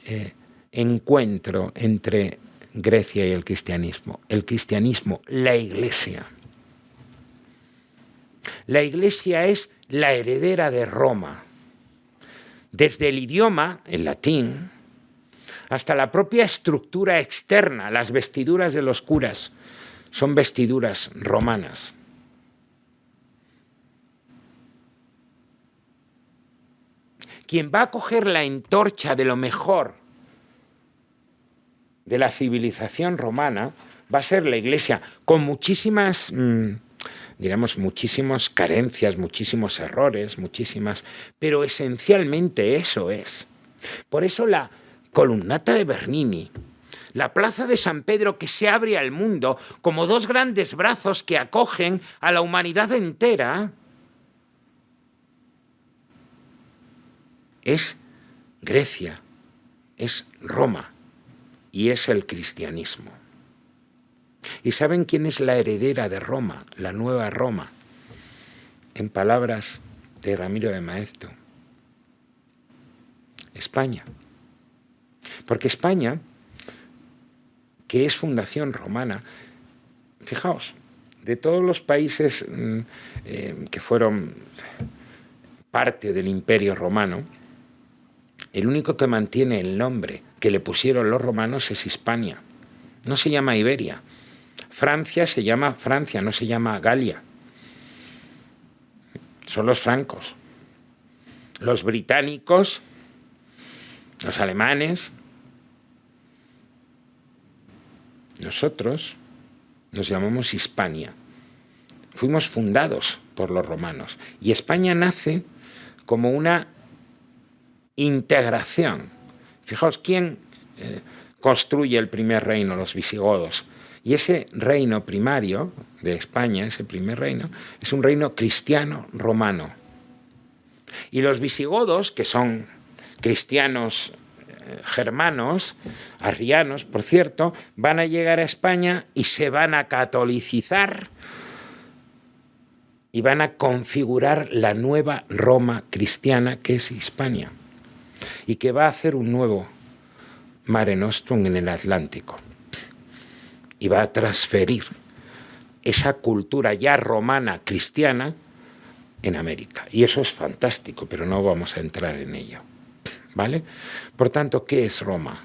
eh, encuentro entre Grecia y el cristianismo. El cristianismo, la iglesia. La iglesia es la heredera de Roma. Desde el idioma, el latín, hasta la propia estructura externa, las vestiduras de los curas, son vestiduras romanas. Quien va a coger la entorcha de lo mejor de la civilización romana va a ser la Iglesia, con muchísimas, mm, digamos, muchísimas carencias, muchísimos errores, muchísimas, pero esencialmente eso es. Por eso la columnata de Bernini, la plaza de San Pedro que se abre al mundo como dos grandes brazos que acogen a la humanidad entera, es Grecia, es Roma y es el cristianismo. ¿Y saben quién es la heredera de Roma, la nueva Roma? En palabras de Ramiro de Maeztu, España. Porque España, que es fundación romana, fijaos, de todos los países mm, eh, que fueron parte del imperio romano, el único que mantiene el nombre que le pusieron los romanos es Hispania. No se llama Iberia. Francia se llama Francia, no se llama Galia. Son los francos. Los británicos, los alemanes, nosotros nos llamamos Hispania. Fuimos fundados por los romanos. Y España nace como una integración. Fijaos, ¿quién eh, construye el primer reino? Los visigodos. Y ese reino primario de España, ese primer reino, es un reino cristiano romano. Y los visigodos, que son cristianos eh, germanos, arrianos, por cierto, van a llegar a España y se van a catolicizar y van a configurar la nueva Roma cristiana que es Hispania y que va a hacer un nuevo Mare Nostrum en el Atlántico y va a transferir esa cultura ya romana cristiana en América. Y eso es fantástico, pero no vamos a entrar en ello. ¿Vale? Por tanto, ¿qué es Roma?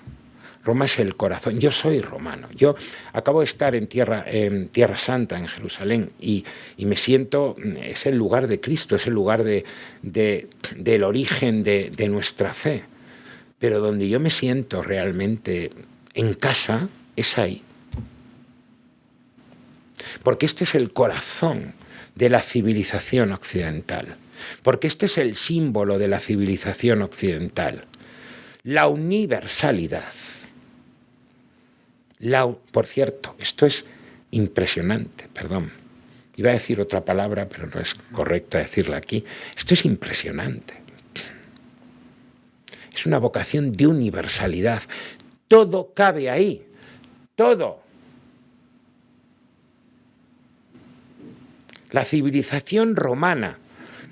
Roma es el corazón. Yo soy romano. Yo acabo de estar en Tierra, en tierra Santa, en Jerusalén, y, me siento, es el lugar de Cristo, es el lugar de, del origen de, de nuestra fe. Pero donde yo me siento realmente en casa es ahí. Porque este es el corazón de la civilización occidental. Porque este es el símbolo de la civilización occidental. La universalidad por cierto, esto es impresionante, perdón. Iba a decir otra palabra, pero no es correcta decirla aquí. Esto es impresionante. Es una vocación de universalidad. Todo cabe ahí. Todo. La civilización romana,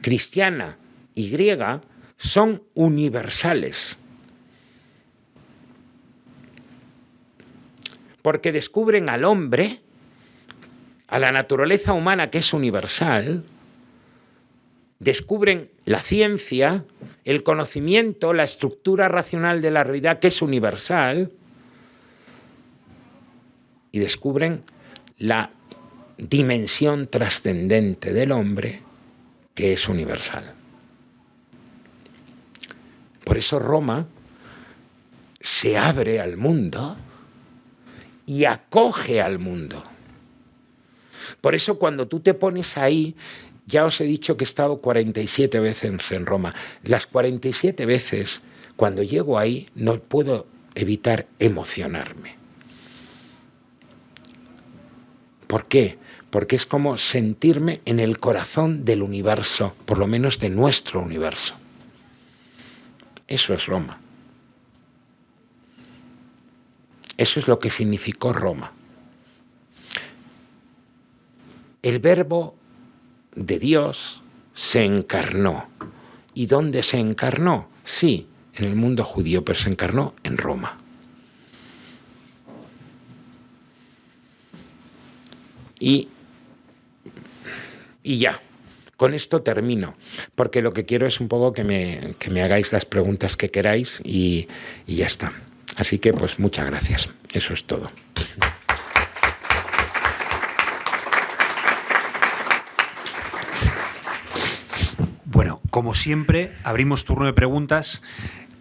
cristiana y griega son universales. Porque descubren al hombre, a la naturaleza humana que es universal, descubren la ciencia, el conocimiento, la estructura racional de la realidad que es universal, y descubren la dimensión trascendente del hombre que es universal. Por eso Roma se abre al mundo y acoge al mundo. Por eso cuando tú te pones ahí, ya os he dicho que he estado 47 veces en Roma. Las 47 veces, cuando llego ahí, no puedo evitar emocionarme. ¿Por qué? Porque es como sentirme en el corazón del universo, por lo menos de nuestro universo. Eso es Roma. Eso es lo que significó Roma. El verbo de Dios se encarnó. ¿Y dónde se encarnó? Sí, en el mundo judío, pero se encarnó en Roma. Y, y ya, con esto termino, porque lo que quiero es un poco que me, que me hagáis las preguntas que queráis y, y ya está. Así que pues muchas gracias, eso es todo. Bueno, como siempre, abrimos turno de preguntas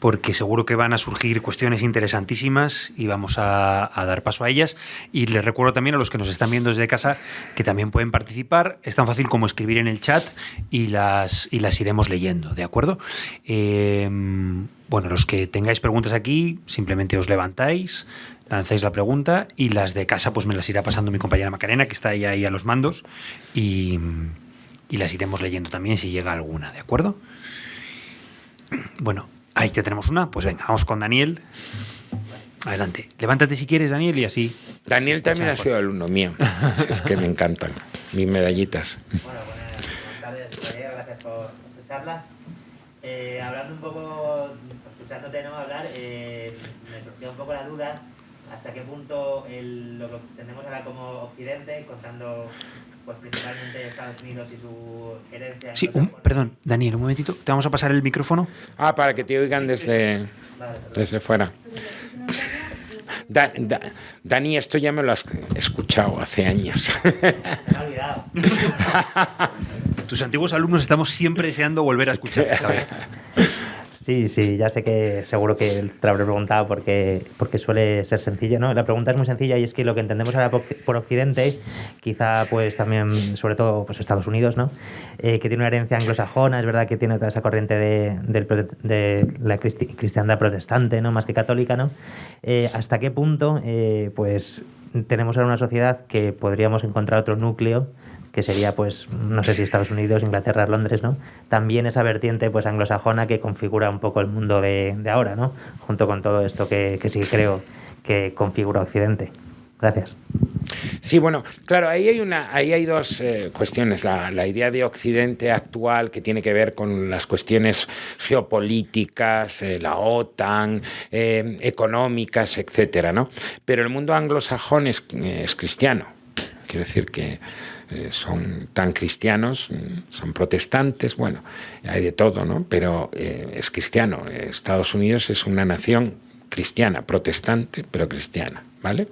porque seguro que van a surgir cuestiones interesantísimas y vamos a, dar paso a ellas. Y les recuerdo también a los que nos están viendo desde casa que también pueden participar. Es tan fácil como escribir en el chat y las, y las iremos leyendo, ¿de acuerdo? Em, bueno, los que tengáis preguntas aquí, simplemente os levantáis, lanzáis la pregunta y las de casa pues me las irá pasando mi compañera Macarena, que está ahí, ahí a los mandos, y, y las iremos leyendo también si llega alguna, ¿de acuerdo? Bueno, Ahí ya tenemos una. Pues venga, vamos con Daniel. Adelante. Levántate si quieres, Daniel, y así. Daniel también ha sido alumno mío. es que me encantan mis medallitas. Bueno, buenas tardes, gracias por escucharla. Eh, hablando un poco, escuchándote no hablar, eh, me surgió un poco la duda hasta qué punto el, lo que tenemos ahora como Occidente, contando pues principalmente Estados Unidos y su herencia. Sí, perdón, Daniel, un momentito, te vamos a pasar el micrófono. Ah, para que te oigan desde, desde fuera. Dani, esto ya me lo has escuchado hace años. Se me ha olvidado. Tus antiguos alumnos estamos siempre deseando volver a escuchar. Sí, sí, ya sé que seguro que te habré preguntado porque, porque suele ser sencillo, ¿no? La pregunta es muy sencilla y es que lo que entendemos ahora por Occidente, quizá pues también, sobre todo pues Estados Unidos, ¿no? Eh, que tiene una herencia anglosajona, es verdad que tiene toda esa corriente de, la cristiandad protestante, ¿no? Más que católica, ¿no? Eh, ¿Hasta qué punto, eh, pues, tenemos ahora una sociedad que podríamos encontrar otro núcleo que sería, pues, no sé si Estados Unidos, Inglaterra, Londres, ¿no? También esa vertiente, pues, anglosajona que configura un poco el mundo de, ahora, ¿no? Junto con todo esto que, que sí creo que configura Occidente. Gracias. Sí, bueno, claro, ahí hay, una, ahí hay dos eh, cuestiones. La, idea de Occidente actual que tiene que ver con las cuestiones geopolíticas, eh, la OTAN, eh, económicas, etcétera, ¿no? Pero el mundo anglosajón es, es cristiano. Quiero decir que eh, son tan cristianos, mm, son protestantes, bueno, hay de todo, ¿no? Pero eh, es cristiano. Estados Unidos es una nación cristiana, protestante, pero cristiana, ¿vale?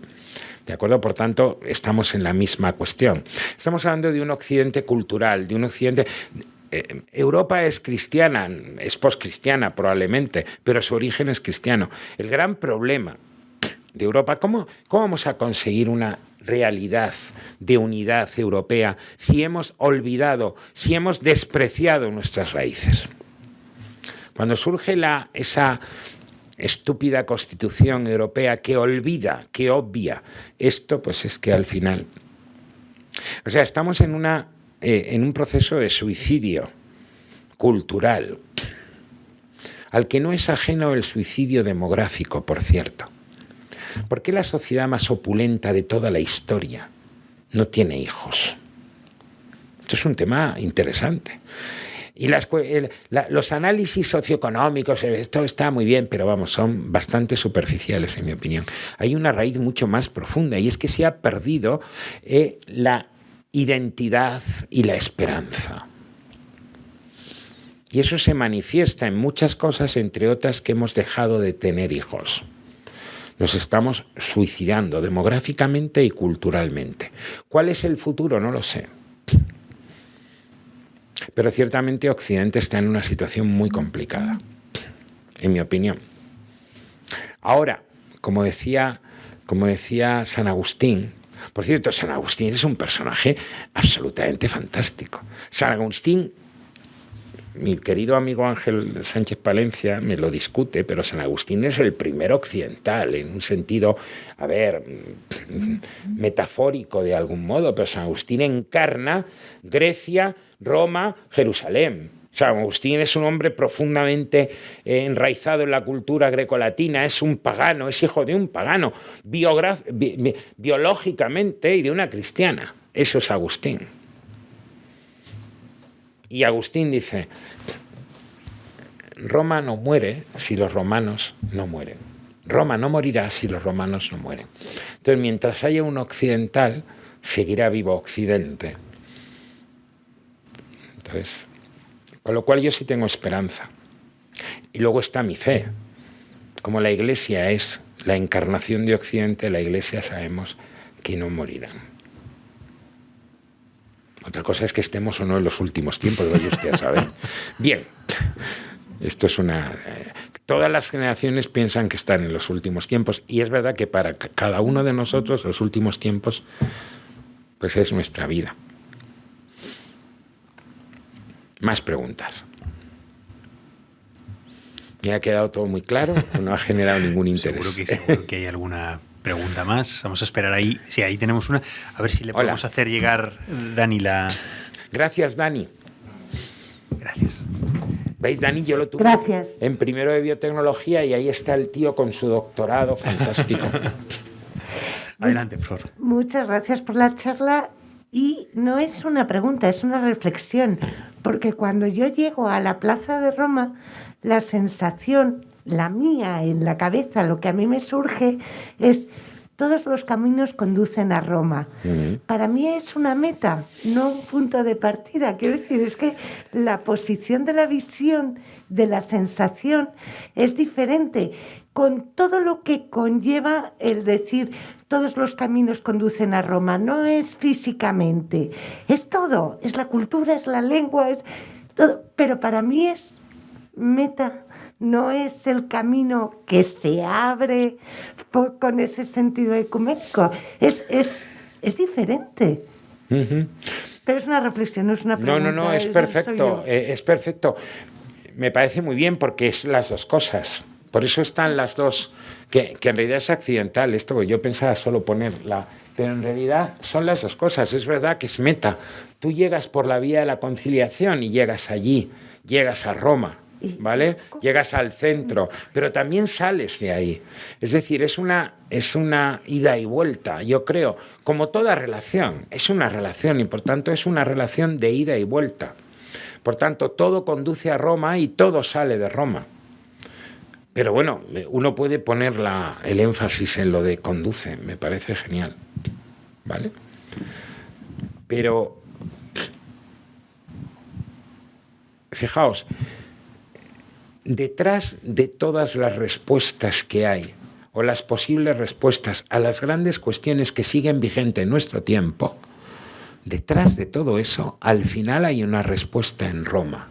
¿De acuerdo? Por tanto, estamos en la misma cuestión. Estamos hablando de un occidente cultural, de un occidente... Eh, Europa es cristiana, es poscristiana probablemente, pero su origen es cristiano. El gran problema de Europa, ¿cómo, cómo vamos a conseguir una realidad de unidad europea si hemos olvidado, si hemos despreciado nuestras raíces. Cuando surge la, esa estúpida constitución europea que olvida, que obvia esto, pues es que al final... O sea, estamos en, una, eh, en un proceso de suicidio cultural, al que no es ajeno el suicidio demográfico, por cierto. ¿Por qué la sociedad más opulenta de toda la historia no tiene hijos? Esto es un tema interesante. Y los análisis socioeconómicos, eh, esto está muy bien, pero vamos, son bastante superficiales en mi opinión. Hay una raíz mucho más profunda y es que se ha perdido eh, la identidad y la esperanza. Y eso se manifiesta en muchas cosas, entre otras que hemos dejado de tener hijos. Nos estamos suicidando demográficamente y culturalmente. ¿Cuál es el futuro? No lo sé. Pero ciertamente Occidente está en una situación muy complicada, en mi opinión. Ahora, como decía, como decía San Agustín, por cierto, San Agustín es un personaje absolutamente fantástico. San Agustín mi querido amigo Ángel Sánchez Palencia me lo discute, pero San Agustín es el primer occidental, en un sentido, a ver, metafórico de algún modo, pero San Agustín encarna Grecia, Roma, Jerusalén. San Agustín es un hombre profundamente eh, enraizado en la cultura grecolatina, es un pagano, es hijo de un pagano, biológicamente y de una cristiana. Eso es Agustín. Y Agustín dice, Roma no muere si los romanos no mueren. Roma no morirá si los romanos no mueren. Entonces, mientras haya un occidental, seguirá vivo Occidente. Entonces, con lo cual yo sí tengo esperanza. Y luego está mi fe. Como la Iglesia es la encarnación de Occidente, la Iglesia sabemos que no morirán. Otra cosa es que estemos o no en los últimos tiempos, lo usted sabe. Bien, esto es una... Eh, todas las generaciones piensan que están en los últimos tiempos y es verdad que para cada uno de nosotros los últimos tiempos pues es nuestra vida. Más preguntas. ¿Me ha quedado todo muy claro no ha generado ningún interés? Seguro que, seguro que hay alguna pregunta más. Vamos a esperar ahí. Si ahí tenemos una. A ver si le podemos hacer llegar, Dani, la. Gracias, Dani. Gracias. ¿Veis, Dani? Yo lo tuve Gracias. en primero de biotecnología y ahí está el tío con su doctorado fantástico. Adelante, Flor. Muchas gracias por la charla. Y no es una pregunta, es una reflexión, porque cuando yo llego a la Plaza de Roma, la sensación, la mía en la cabeza, lo que a mí me surge es todos los caminos conducen a Roma. Para mí es una meta, no un punto de partida. Quiero decir, es que la posición de la visión, de la sensación, es diferente, con todo lo que conlleva el decir todos los caminos conducen a Roma. No es físicamente, es todo, es la cultura, es la lengua, es todo. Pero para mí es meta no es el camino que se abre con ese sentido ecuménico. Es, es, es diferente. Pero es una reflexión, no es una pregunta. No, no, no, es perfecto, eh, es perfecto. Me parece muy bien porque es las dos cosas. Por eso están las dos, que, que en realidad es accidental esto, yo pensaba solo ponerla, pero en realidad son las dos cosas. Es verdad que es meta. Tú llegas por la vía de la conciliación y llegas allí, llegas a Roma ¿vale? Llegas al centro, pero también sales de ahí. Es decir, es una, es una ida y vuelta, yo creo, como toda relación, es una relación y por tanto es una relación de ida y vuelta. Por tanto, todo conduce a Roma y todo sale de Roma. Pero bueno, uno puede poner el énfasis en lo de conduce, me parece genial. ¿Vale? Pero, fijaos, detrás de todas las respuestas que hay o las posibles respuestas a las grandes cuestiones que siguen vigentes en nuestro tiempo, detrás de todo eso, al final hay una respuesta en Roma.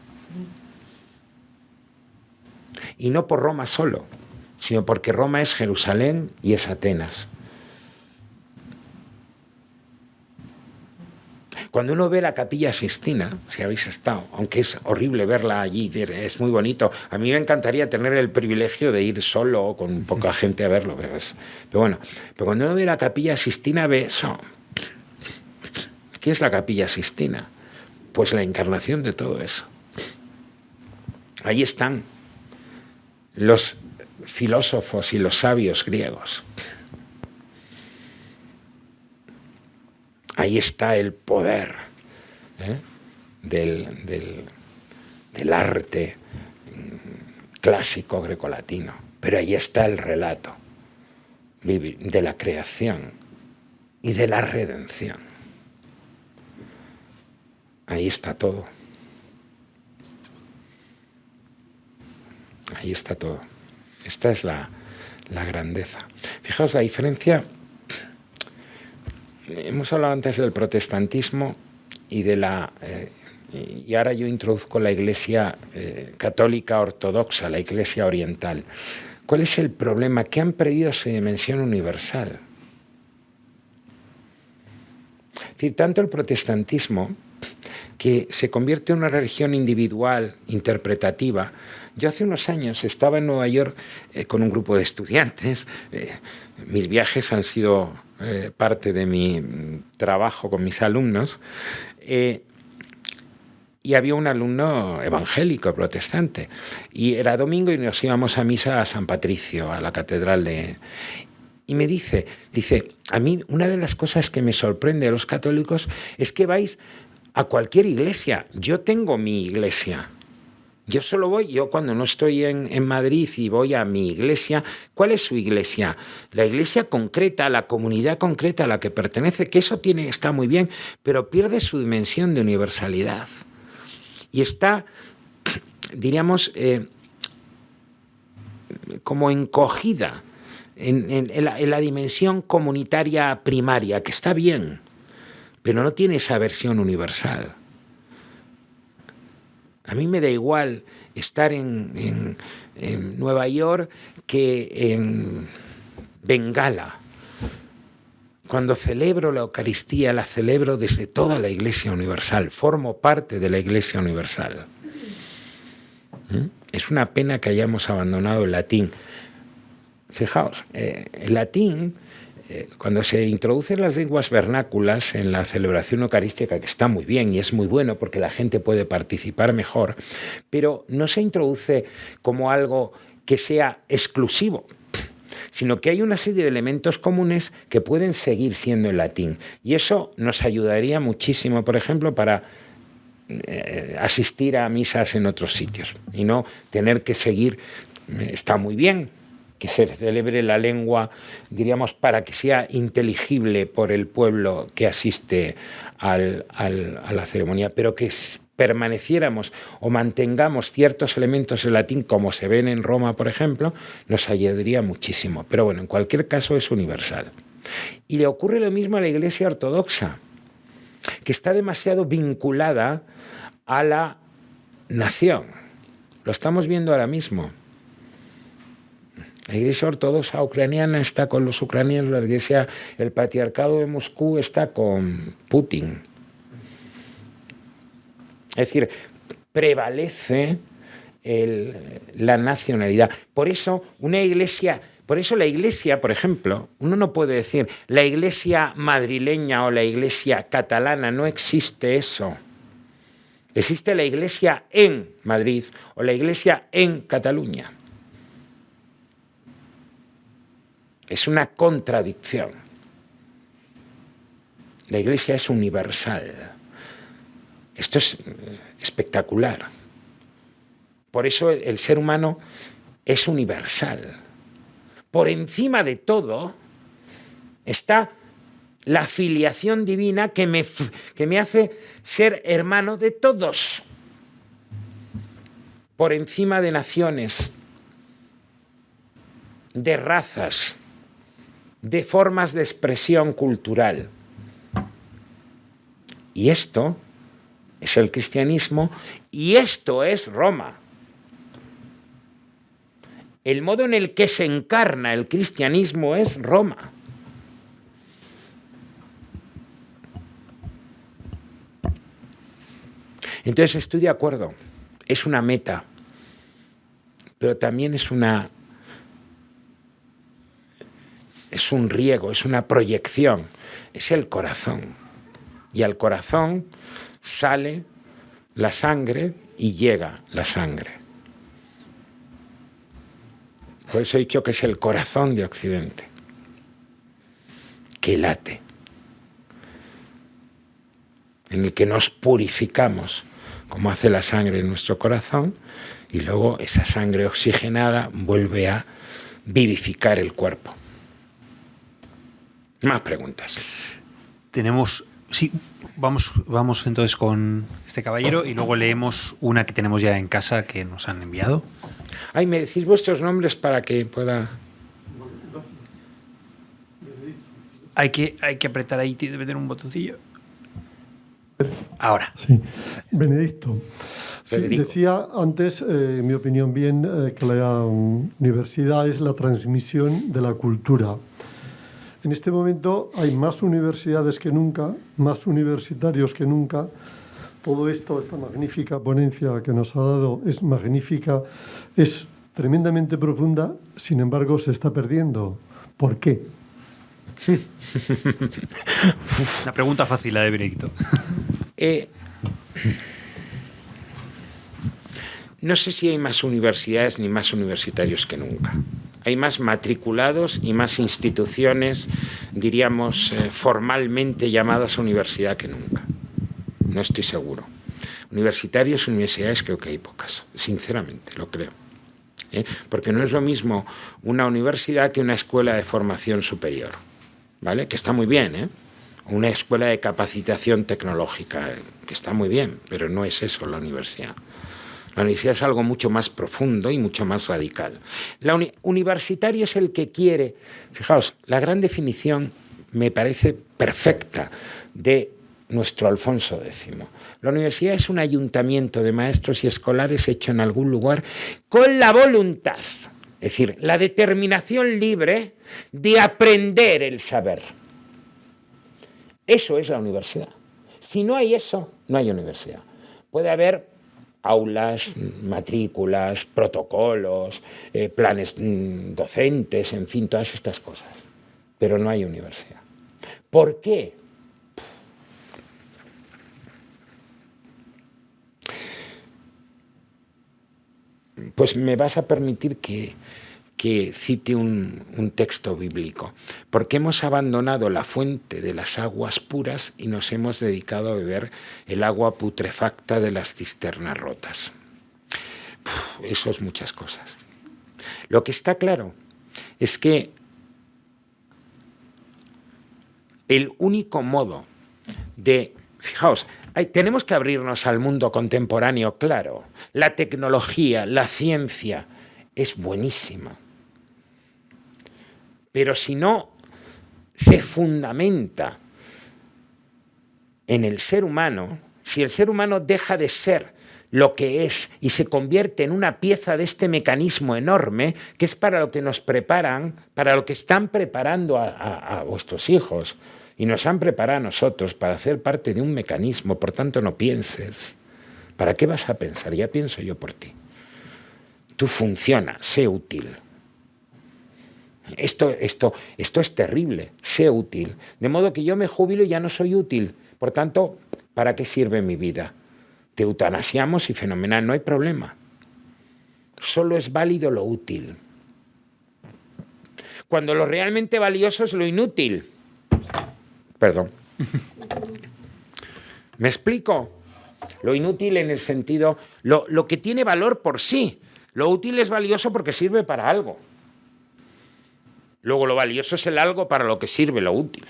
Y no por Roma solo, sino porque Roma es Jerusalén y es Atenas. Cuando uno ve la capilla Sistina, si habéis estado, aunque es horrible verla allí, es muy bonito, a mí me encantaría tener el privilegio de ir solo o con poca gente a verlo, pero, pero bueno, pero cuando uno ve la capilla Sistina ve eso. ¿Qué es la capilla Sistina? Pues la encarnación de todo eso. Ahí están los filósofos y los sabios griegos. Ahí está el poder ¿eh? del, arte mm, clásico grecolatino, pero ahí está el relato de la creación y de la redención. Ahí está todo. Ahí está todo. Esta es la, la grandeza. Fijaos la diferencia hemos hablado antes del protestantismo y de la... Eh, y ahora yo introduzco la Iglesia eh, católica ortodoxa, la Iglesia oriental. ¿Cuál es el problema? Que han perdido su dimensión universal. Es decir, tanto el protestantismo, que se convierte en una religión individual, interpretativa. Yo hace unos años estaba en Nueva York eh, con un grupo de estudiantes. mis viajes han sido eh, parte de mi trabajo con mis alumnos, eh, y había un alumno evangélico, protestante, y era domingo y nos íbamos a misa a San Patricio, a la catedral de... Y me dice, dice, a mí una de las cosas que me sorprende a los católicos es que vais a cualquier iglesia. Yo tengo mi iglesia. Yo solo voy, yo cuando no estoy en, Madrid y voy a mi iglesia, ¿cuál es su iglesia? La iglesia concreta, la comunidad concreta a la que pertenece, que eso tiene, está muy bien, pero pierde su dimensión de universalidad. Y está, diríamos, eh, como encogida en, la, dimensión comunitaria primaria, que está bien, pero no tiene esa versión universal. A mí me da igual estar en, Nueva York que en Bengala. Cuando celebro la Eucaristía, la celebro desde toda la Iglesia Universal, formo parte de la Iglesia Universal. ¿Mm? Es una pena que hayamos abandonado el latín. Fijaos, eh, el latín cuando se introducen las lenguas vernáculas en la celebración eucarística, que está muy bien y es muy bueno porque la gente puede participar mejor, pero no se introduce como algo que sea exclusivo, sino que hay una serie de elementos comunes que pueden seguir siendo en latín. Y eso nos ayudaría muchísimo, por ejemplo, para eh, asistir a misas en otros sitios y no tener que seguir, está muy bien, que se celebre la lengua, diríamos, para que sea inteligible por el pueblo que asiste a la ceremonia, pero que permaneciéramos o mantengamos ciertos elementos en latín como se ven en Roma, por ejemplo, nos ayudaría muchísimo. Pero bueno, en cualquier caso es universal. Y le ocurre lo mismo a la Iglesia Ortodoxa, que está demasiado vinculada a la nación. Lo estamos viendo ahora mismo. La Iglesia Ortodoxa ucraniana está con los ucranianos, la Iglesia, el Patriarcado de Moscú está con Putin. Es decir, prevalece la nacionalidad. Por eso, una iglesia, por eso la iglesia, por ejemplo, uno no puede decir la iglesia madrileña o la iglesia catalana, no existe eso. Existe la iglesia en Madrid o la iglesia en Cataluña. Es una contradicción. La Iglesia es universal. Esto es espectacular. Por eso el ser humano es universal. Por encima de todo está la filiación divina que me, que me hace ser hermano de todos. Por encima de naciones, de razas, de formas de expresión cultural. Y esto es el cristianismo y esto es Roma. El modo en el que se encarna el cristianismo es Roma. Entonces estoy de acuerdo, es una meta, pero también es una es un riego, es una proyección, es el corazón. Y al corazón sale la sangre y llega la sangre. Por eso he dicho que es el corazón de Occidente, que late, en el que nos purificamos, como hace la sangre en nuestro corazón, y luego esa sangre oxigenada vuelve a vivificar el cuerpo. Más preguntas. Tenemos, sí, vamos, vamos entonces con este caballero y luego leemos una que tenemos ya en casa que nos han enviado. Ay, me decís vuestros nombres para que pueda... Hay que, hay que apretar ahí, debe tener un botoncillo. Ahora. Sí. Benedicto. decía antes, eh, en mi opinión bien, eh, que la universidad es la transmisión de la cultura. En este momento hay más universidades que nunca, más universitarios que nunca. Todo esto, esta magnífica ponencia que nos ha dado es magnífica, es tremendamente profunda, sin embargo se está perdiendo. ¿Por qué? Una pregunta fácil la de Benedicto. Eh, no sé si hay más universidades ni más universitarios que nunca hay más matriculados y más instituciones, diríamos, eh, formalmente llamadas universidad que nunca. no estoy seguro. Universitarios, universidades creo que hay pocas, sinceramente, lo creo. ¿eh? Porque no es lo mismo una universidad que una escuela de formación superior, ¿vale? Que está muy bien, ¿eh? Una escuela de capacitación tecnológica, que está muy bien, pero no es eso la universidad. La universidad es algo mucho más profundo y mucho más radical. La universitario es el que quiere, fijaos, la gran definición me parece perfecta de nuestro Alfonso X. La universidad es un ayuntamiento de maestros y escolares hecho en algún lugar con la voluntad, es decir, la determinación libre de aprender el saber. Eso es la universidad. Si no hay eso, no hay universidad. Puede haber aulas, matrículas, protocolos, eh, planes mm, docentes, en fin, todas estas cosas. Pero no hay universidad. ¿Por qué? Pues me vas a permitir que, que cite un, texto bíblico, porque hemos abandonado la fuente de las aguas puras y nos hemos dedicado a beber el agua putrefacta de las cisternas rotas. eso es muchas cosas. Lo que está claro es que el único modo de, fijaos, tenemos que abrirnos al mundo contemporáneo, claro, la tecnología, la ciencia es buenísima pero si no se fundamenta en el ser humano, si el ser humano deja de ser lo que es y se convierte en una pieza de este mecanismo enorme, que es para lo que nos preparan, para lo que están preparando a, vuestros hijos y nos han preparado a nosotros para hacer parte de un mecanismo, por tanto no pienses. ¿Para qué vas a pensar? Ya pienso yo por ti. Tú funciona, sé útil. Esto, esto, esto es terrible, sé útil. De modo que yo me jubilo y ya no soy útil. Por tanto, ¿para qué sirve mi vida? Te eutanasiamos y fenomenal, no hay problema. Solo es válido lo útil. Cuando lo realmente valioso es lo inútil. Perdón. ¿Me explico? Lo inútil en el sentido, lo, lo que tiene valor por sí. Lo útil es valioso porque sirve para algo. Luego lo valioso es el algo para lo que sirve lo útil.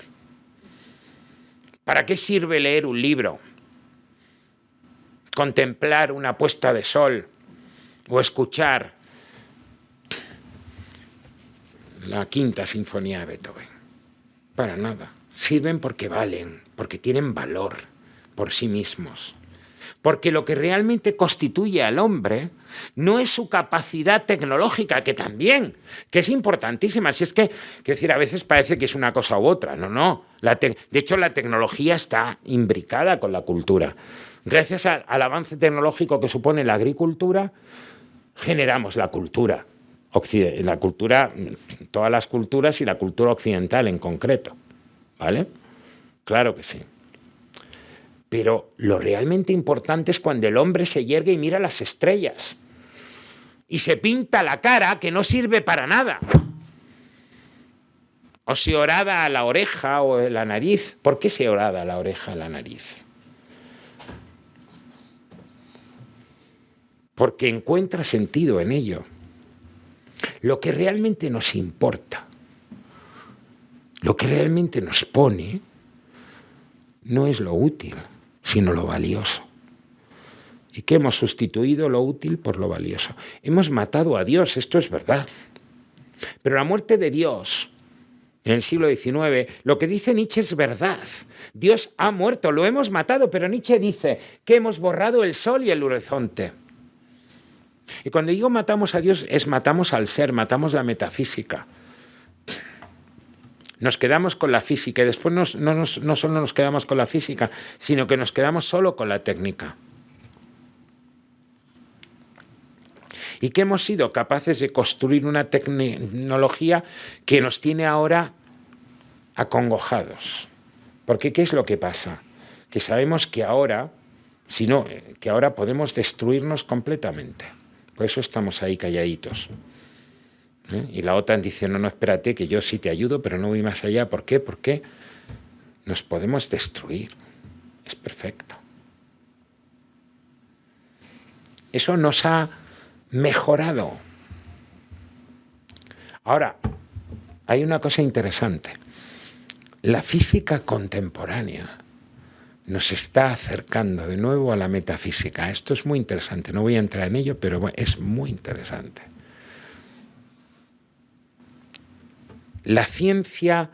¿Para qué sirve leer un libro? Contemplar una puesta de sol o escuchar la quinta sinfonía de Beethoven. Para nada. Sirven porque valen, porque tienen valor por sí mismos. Porque lo que realmente constituye al hombre no es su capacidad tecnológica, que también, que es importantísima. Si es que, quiero decir, a veces parece que es una cosa u otra. No, no. de hecho, la tecnología está imbricada con la cultura. Gracias al avance tecnológico que supone la agricultura, generamos la cultura. La cultura, todas las culturas y la cultura occidental en concreto. ¿Vale? Claro que sí. Pero lo realmente importante es cuando el hombre se yergue y mira las estrellas y se pinta la cara que no sirve para nada. O se orada a la oreja o la nariz. ¿Por qué se orada a la oreja, a la nariz? Porque encuentra sentido en ello. Lo que realmente nos importa, lo que realmente nos pone, no es lo útil, sino lo valioso. ¿Y qué hemos sustituido lo útil por lo valioso? Hemos matado a Dios, esto es verdad. Pero la muerte de Dios en el siglo XIX, lo que dice Nietzsche es verdad. Dios ha muerto, lo hemos matado, pero Nietzsche dice que hemos borrado el sol y el horizonte. Y cuando digo matamos a Dios, es matamos al ser, matamos la metafísica nos quedamos con la física y después no, solo nos quedamos con la física, sino que nos quedamos solo con la técnica. Y que hemos sido capaces de construir una tecnología que nos tiene ahora acongojados. Porque ¿qué es lo que pasa? Que sabemos que ahora, si no, que ahora podemos destruirnos completamente. Por eso estamos ahí calladitos. ¿Eh? Y la OTAN dice, no, no, espérate, que yo sí te ayudo, pero no voy más allá. ¿Por qué? Porque nos podemos destruir. Es perfecto. Eso nos ha mejorado. Ahora, hay una cosa interesante. La física contemporánea nos está acercando de nuevo a la metafísica. Esto es muy interesante, no voy a entrar en ello, pero es muy interesante. La ciencia,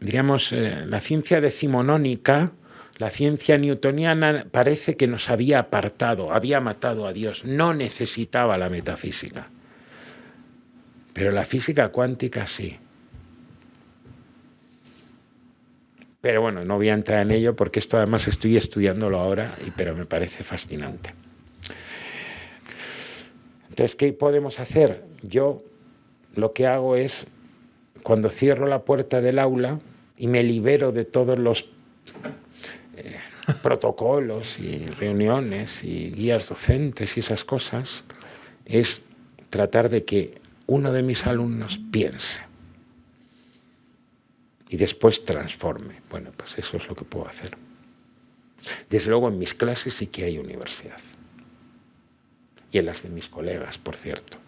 diríamos, eh, la ciencia decimonónica, la ciencia newtoniana parece que nos había apartado, había matado a Dios, no necesitaba la metafísica. Pero la física cuántica sí. Pero bueno, no voy a entrar en ello porque esto además estoy estudiándolo ahora, pero me parece fascinante. Entonces, ¿qué podemos hacer? Yo lo que hago es, cuando cierro la puerta del aula y me libero de todos los eh, protocolos y reuniones y guías docentes y esas cosas, es tratar de que uno de mis alumnos piense y después transforme. Bueno, pues eso es lo que puedo hacer. Desde luego en mis clases sí que hay universidad. Y en las de mis colegas, por cierto.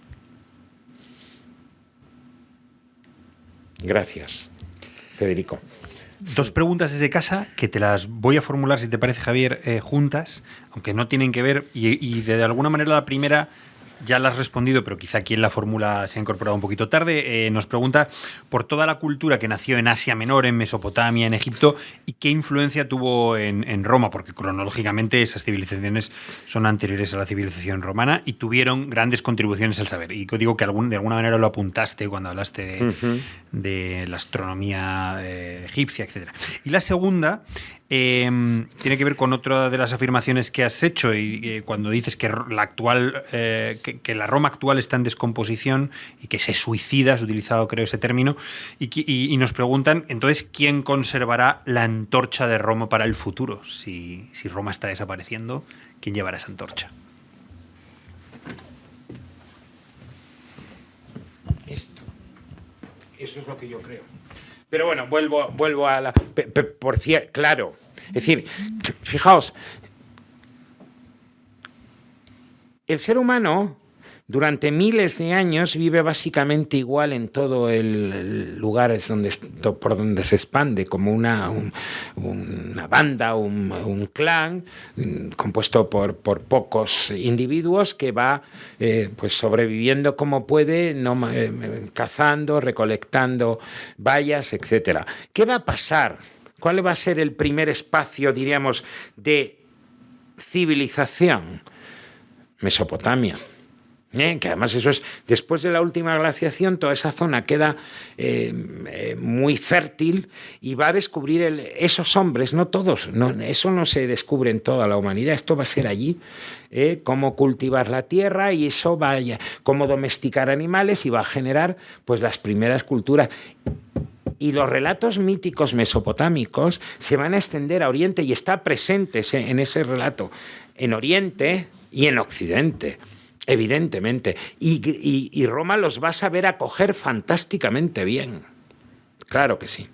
Gracias, Federico. Dos preguntas desde casa que te las voy a formular, si te parece, Javier, eh, juntas, aunque no tienen que ver, y, y de alguna manera la primera ya la has respondido, pero quizá aquí en la fórmula se ha incorporado un poquito tarde. Eh, nos pregunta por toda la cultura que nació en Asia Menor, en Mesopotamia, en Egipto, y qué influencia tuvo en, Roma, porque cronológicamente esas civilizaciones son anteriores a la civilización romana y tuvieron grandes contribuciones al saber. Y digo que algún, de alguna manera lo apuntaste cuando hablaste de, la astronomía eh, egipcia, etc. Y la segunda Em, tiene que ver con otra de las afirmaciones que has hecho y cuando dices que la actual, eh, que, la Roma actual está en descomposición y que se suicida, has utilizado creo ese término, y, nos preguntan entonces quién conservará la antorcha de Roma para el futuro. Si, si Roma está desapareciendo, ¿quién llevará esa antorcha? Esto. Eso es lo que yo creo. Pero bueno, vuelvo, vuelvo a la... Por cierto, claro. Es decir, fijaos, el ser humano durante miles de años vive básicamente igual en todo el lugar donde, por donde se expande, como una, una banda, un, clan mm, compuesto por, por, pocos individuos que va eh, pues sobreviviendo como puede, no, eh, cazando, recolectando bayas, etc. ¿Qué va a pasar? ¿Cuál va a ser el primer espacio, diríamos, de civilización? Mesopotamia. ¿Eh? que además eso es, después de la última glaciación, toda esa zona queda eh, eh, muy fértil y va a descubrir esos hombres, no todos, eso no se descubre en toda la humanidad, esto va a ser allí, cómo cultivar la tierra y eso vaya, cómo domesticar animales y va a generar pues las primeras culturas. Y los relatos míticos mesopotámicos se van a extender a Oriente y está presente en ese relato en Oriente y en Occidente evidentemente. Y, Roma los va a saber acoger fantásticamente bien. Claro que sí.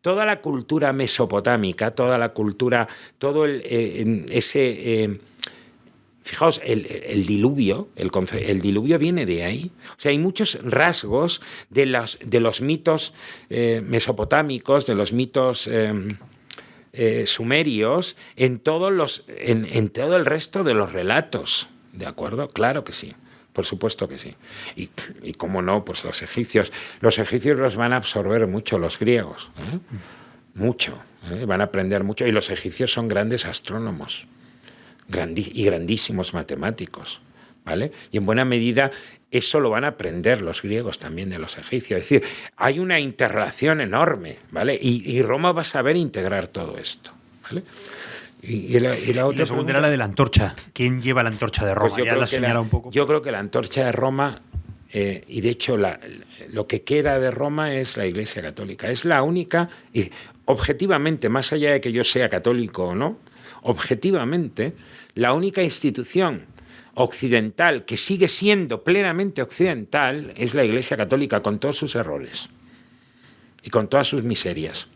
Toda la cultura mesopotámica, toda la cultura, todo el, eh, ese... Eh, fijaos, el, diluvio, el, diluvio viene de ahí. O sea, hay muchos rasgos de, de los mitos eh, mesopotámicos, de los mitos sumerios, en, todos los, en todo el resto de los relatos. ¿De acuerdo? Claro que sí. Por supuesto que sí. Y, y cómo no, pues los egipcios. Los egipcios los van a absorber mucho los griegos. ¿eh? Mucho. ¿eh? Van a aprender mucho. Y los egipcios son grandes astrónomos y grandísimos matemáticos. ¿Vale? Y en buena medida eso lo van a aprender los griegos también de los egipcios. Es decir, hay una interrelación enorme, ¿vale? Y, y Roma va a saber integrar todo esto, ¿vale? Y, la, segunda era la de la antorcha. ¿Quién lleva la antorcha de Roma? Pues yo, creo un poco. yo creo que la antorcha de Roma, eh, y de hecho lo que queda de Roma es la Iglesia Católica. Es la única, y objetivamente, más allá de que yo sea católico o no, objetivamente, la única institución occidental que sigue siendo plenamente occidental es la Iglesia Católica con todos sus errores y con todas sus miserias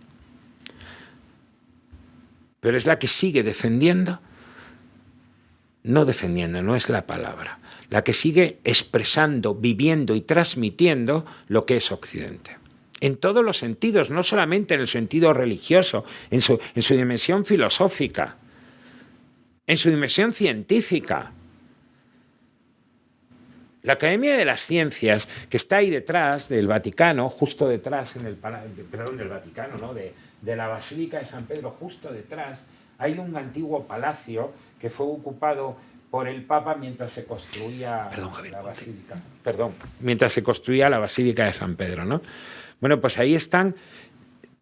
pero es la que sigue defendiendo no defendiendo, no es la palabra, la que sigue expresando, viviendo y transmitiendo lo que es Occidente. En todos los sentidos, no solamente en el sentido religioso, en su, en su dimensión filosófica, en su dimensión científica. La Academia de las Ciencias, que está ahí detrás del Vaticano, justo detrás, en el, perdón, del Vaticano, ¿no? de, de la Basílica de San Pedro, justo detrás, hay un antiguo palacio que fue ocupado por el Papa mientras se construía la Basílica. Perdón, mientras se construía la Basílica de San Pedro, ¿no? Bueno, pues ahí están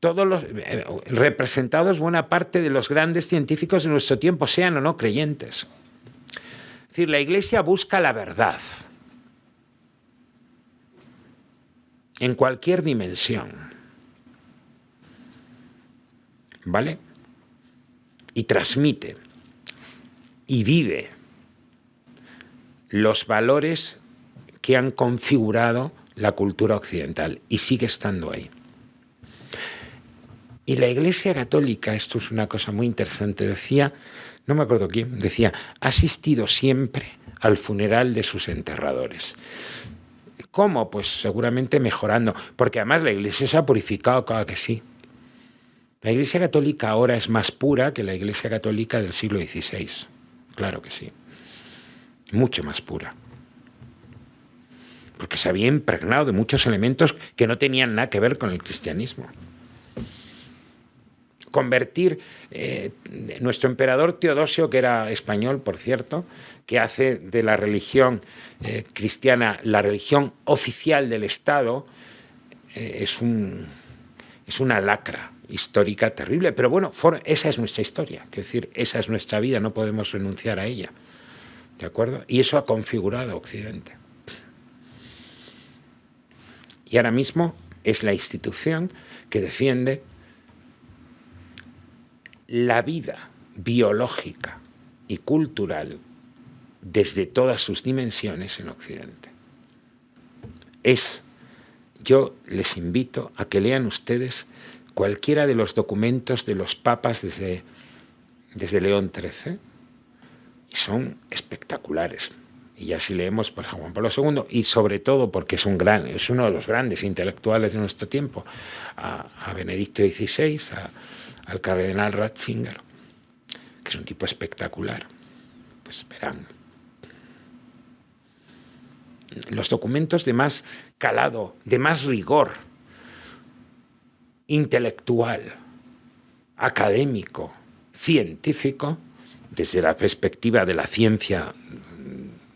todos los eh, representados buena parte de los grandes científicos de nuestro tiempo, sean o no creyentes. Es decir, la Iglesia busca la verdad en cualquier dimensión. ¿Vale? Y transmite y vive los valores que han configurado la cultura occidental y sigue estando ahí. Y la Iglesia Católica, esto es una cosa muy interesante, decía, no me acuerdo quién, decía, ha asistido siempre al funeral de sus enterradores. ¿Cómo? Pues seguramente mejorando, porque además la Iglesia se ha purificado, claro que sí. La Iglesia Católica ahora es más pura que la Iglesia Católica del siglo XVI, claro que sí, mucho más pura. Porque se había impregnado de muchos elementos que no tenían nada que ver con el cristianismo. Convertir eh, nuestro emperador Teodosio, que era español, por cierto, que hace de la religión eh, cristiana la religión oficial del Estado, eh, es, un, es una lacra histórica terrible. Pero bueno, esa es nuestra historia, es decir, esa es nuestra vida, no podemos renunciar a ella. ¿De acuerdo? Y eso ha configurado Occidente. Y ahora mismo es la institución que defiende la vida biológica y cultural desde todas sus dimensiones en Occidente. Es, yo les invito a que lean ustedes cualquiera de los documentos de los papas desde, desde León XIII, son espectaculares y ya si leemos pues, a Juan Pablo II, y sobre todo porque es, un gran, es uno de los grandes intelectuales de nuestro tiempo, a, Benedicto XVI, al cardenal Ratzinger, que es un tipo espectacular, pues verán. Los documentos de más calado, de más rigor intelectual, académico, científico, desde la perspectiva de la ciencia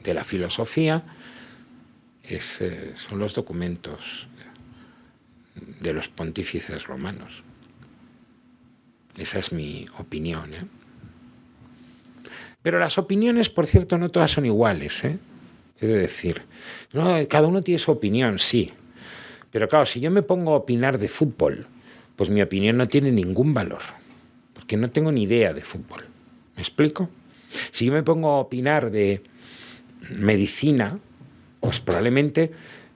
de la filosofía son los documentos de los pontífices romanos. Esa es mi opinión. ¿eh? Pero las opiniones, por cierto, no todas son iguales. ¿eh? Es decir, cada uno tiene su opinión, sí. Pero claro, si yo me pongo a opinar de fútbol, pues mi opinión no tiene ningún valor, porque no tengo ni idea de fútbol. ¿Me explico? Si yo me pongo a opinar de medicina, pues probablemente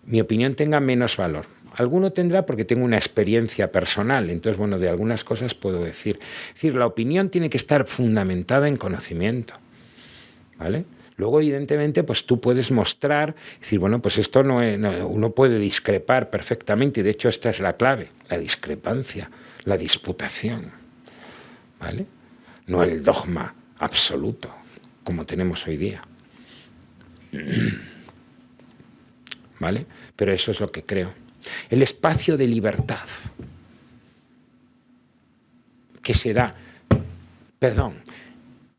mi opinión tenga menos valor. Alguno tendrá porque tengo una experiencia personal, entonces, bueno, de algunas cosas puedo decir. Es decir, la opinión tiene que estar fundamentada en conocimiento, ¿vale? Luego, evidentemente, pues tú puedes mostrar, decir, bueno, pues esto no, uno puede discrepar perfectamente, y de hecho esta es la clave, la discrepancia, la disputación, ¿vale? No el dogma absoluto, como tenemos hoy día. ¿Vale? Pero eso es lo que creo. El espacio de libertad que se da, perdón,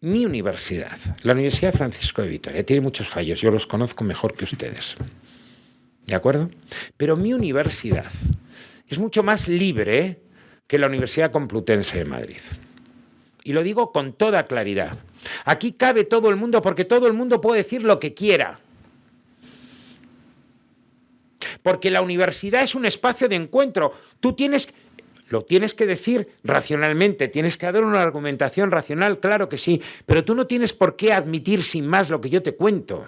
mi universidad, la Universidad Francisco de Vitoria, tiene muchos fallos, yo los conozco mejor que ustedes. ¿De acuerdo? Pero mi universidad es mucho más libre que la Universidad Complutense de Madrid. Y lo digo con toda claridad. Aquí cabe todo el mundo porque todo el mundo puede decir lo que quiera. Porque la universidad es un espacio de encuentro. Tú tienes lo tienes que decir racionalmente, tienes que dar una argumentación racional, claro que sí, pero tú no tienes por qué admitir sin más lo que yo te cuento.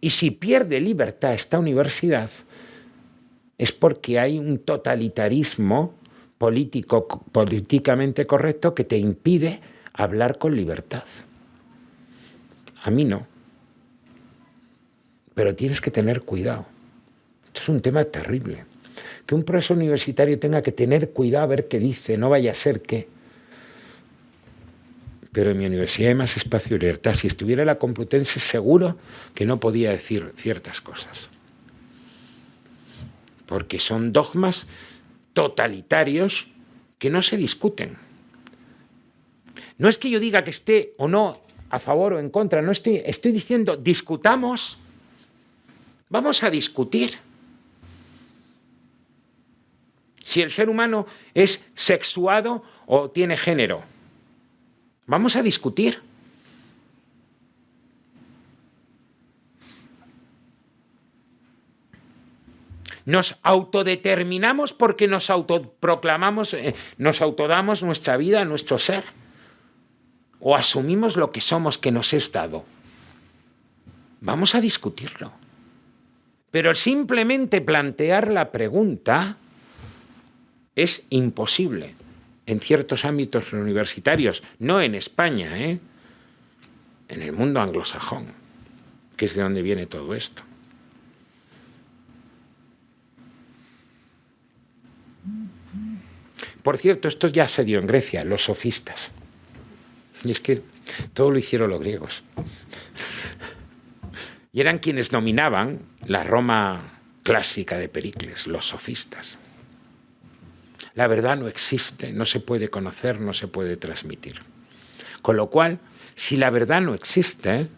Y si pierde libertad esta universidad, es porque hay un totalitarismo político, políticamente correcto que te impide hablar con libertad. A mí no. Pero tienes que tener cuidado. Esto es un tema terrible. Que un profesor universitario tenga que tener cuidado a ver qué dice, no vaya a ser que... Pero en mi universidad hay más espacio y libertad. Si estuviera la Complutense, seguro que no podía decir ciertas cosas. Porque son dogmas totalitarios que no se discuten. No es que yo diga que esté o no a favor o en contra, no estoy, estoy diciendo discutamos, vamos a discutir. Si el ser humano es sexuado o tiene género, vamos a discutir. Nos autodeterminamos porque nos autoproclamamos, eh, nos autodamos nuestra vida, nuestro ser. O asumimos lo que somos que nos es dado. Vamos a discutirlo. Pero simplemente plantear la pregunta es imposible en ciertos ámbitos universitarios, no en España, ¿eh? en el mundo anglosajón, que es de donde viene todo esto. Por cierto, esto ya se dio en Grecia, los sofistas. Y es que todo lo hicieron los griegos. Y eran quienes dominaban la Roma clásica de Pericles, los sofistas. La verdad no existe, no se puede conocer, no se puede transmitir. Con lo cual, si la verdad no existe,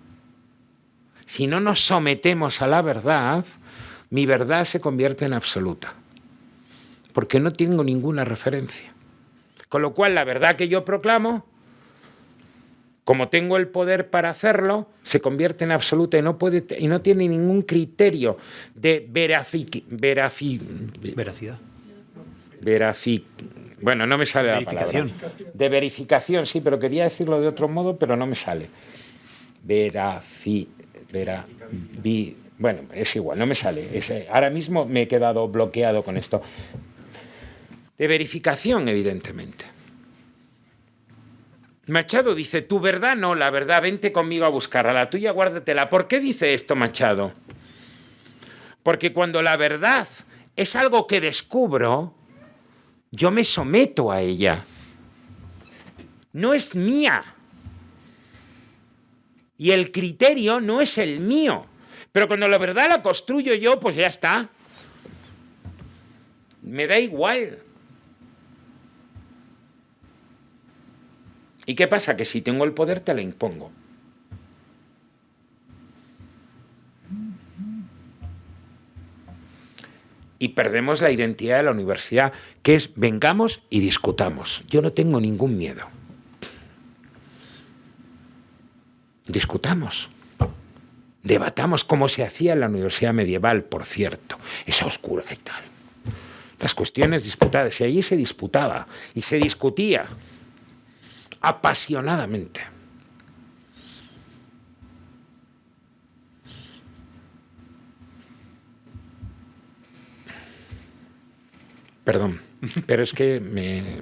si no nos sometemos a la verdad, mi verdad se convierte en absoluta porque no tengo ninguna referencia. Con lo cual, la verdad que yo proclamo, como tengo el poder para hacerlo, se convierte en absoluta y no, puede, y no tiene ningún criterio de veracidad. Bueno, no me sale la palabra. De verificación, sí, pero quería decirlo de otro modo, pero no me sale. Verafi, vera, bueno, es igual, no me sale. ahora mismo me he quedado bloqueado con esto de verificación, evidentemente. Machado dice, tu verdad no, la verdad, vente conmigo a buscarla, la tuya guárdatela. ¿Por qué dice esto Machado? Porque cuando la verdad es algo que descubro, yo me someto a ella. No es mía. Y el criterio no es el mío. Pero cuando la verdad la construyo yo, pues ya está. Me da igual. ¿Y qué pasa? Que si tengo el poder te la impongo. Y perdemos la identidad de la universidad, que es vengamos y discutamos. Yo no tengo ningún miedo. Discutamos. Debatamos como se hacía en la universidad medieval, por cierto, esa oscura y tal. Las cuestiones disputadas, y allí se disputaba y se discutía apasionadamente. Perdón, pero es que me,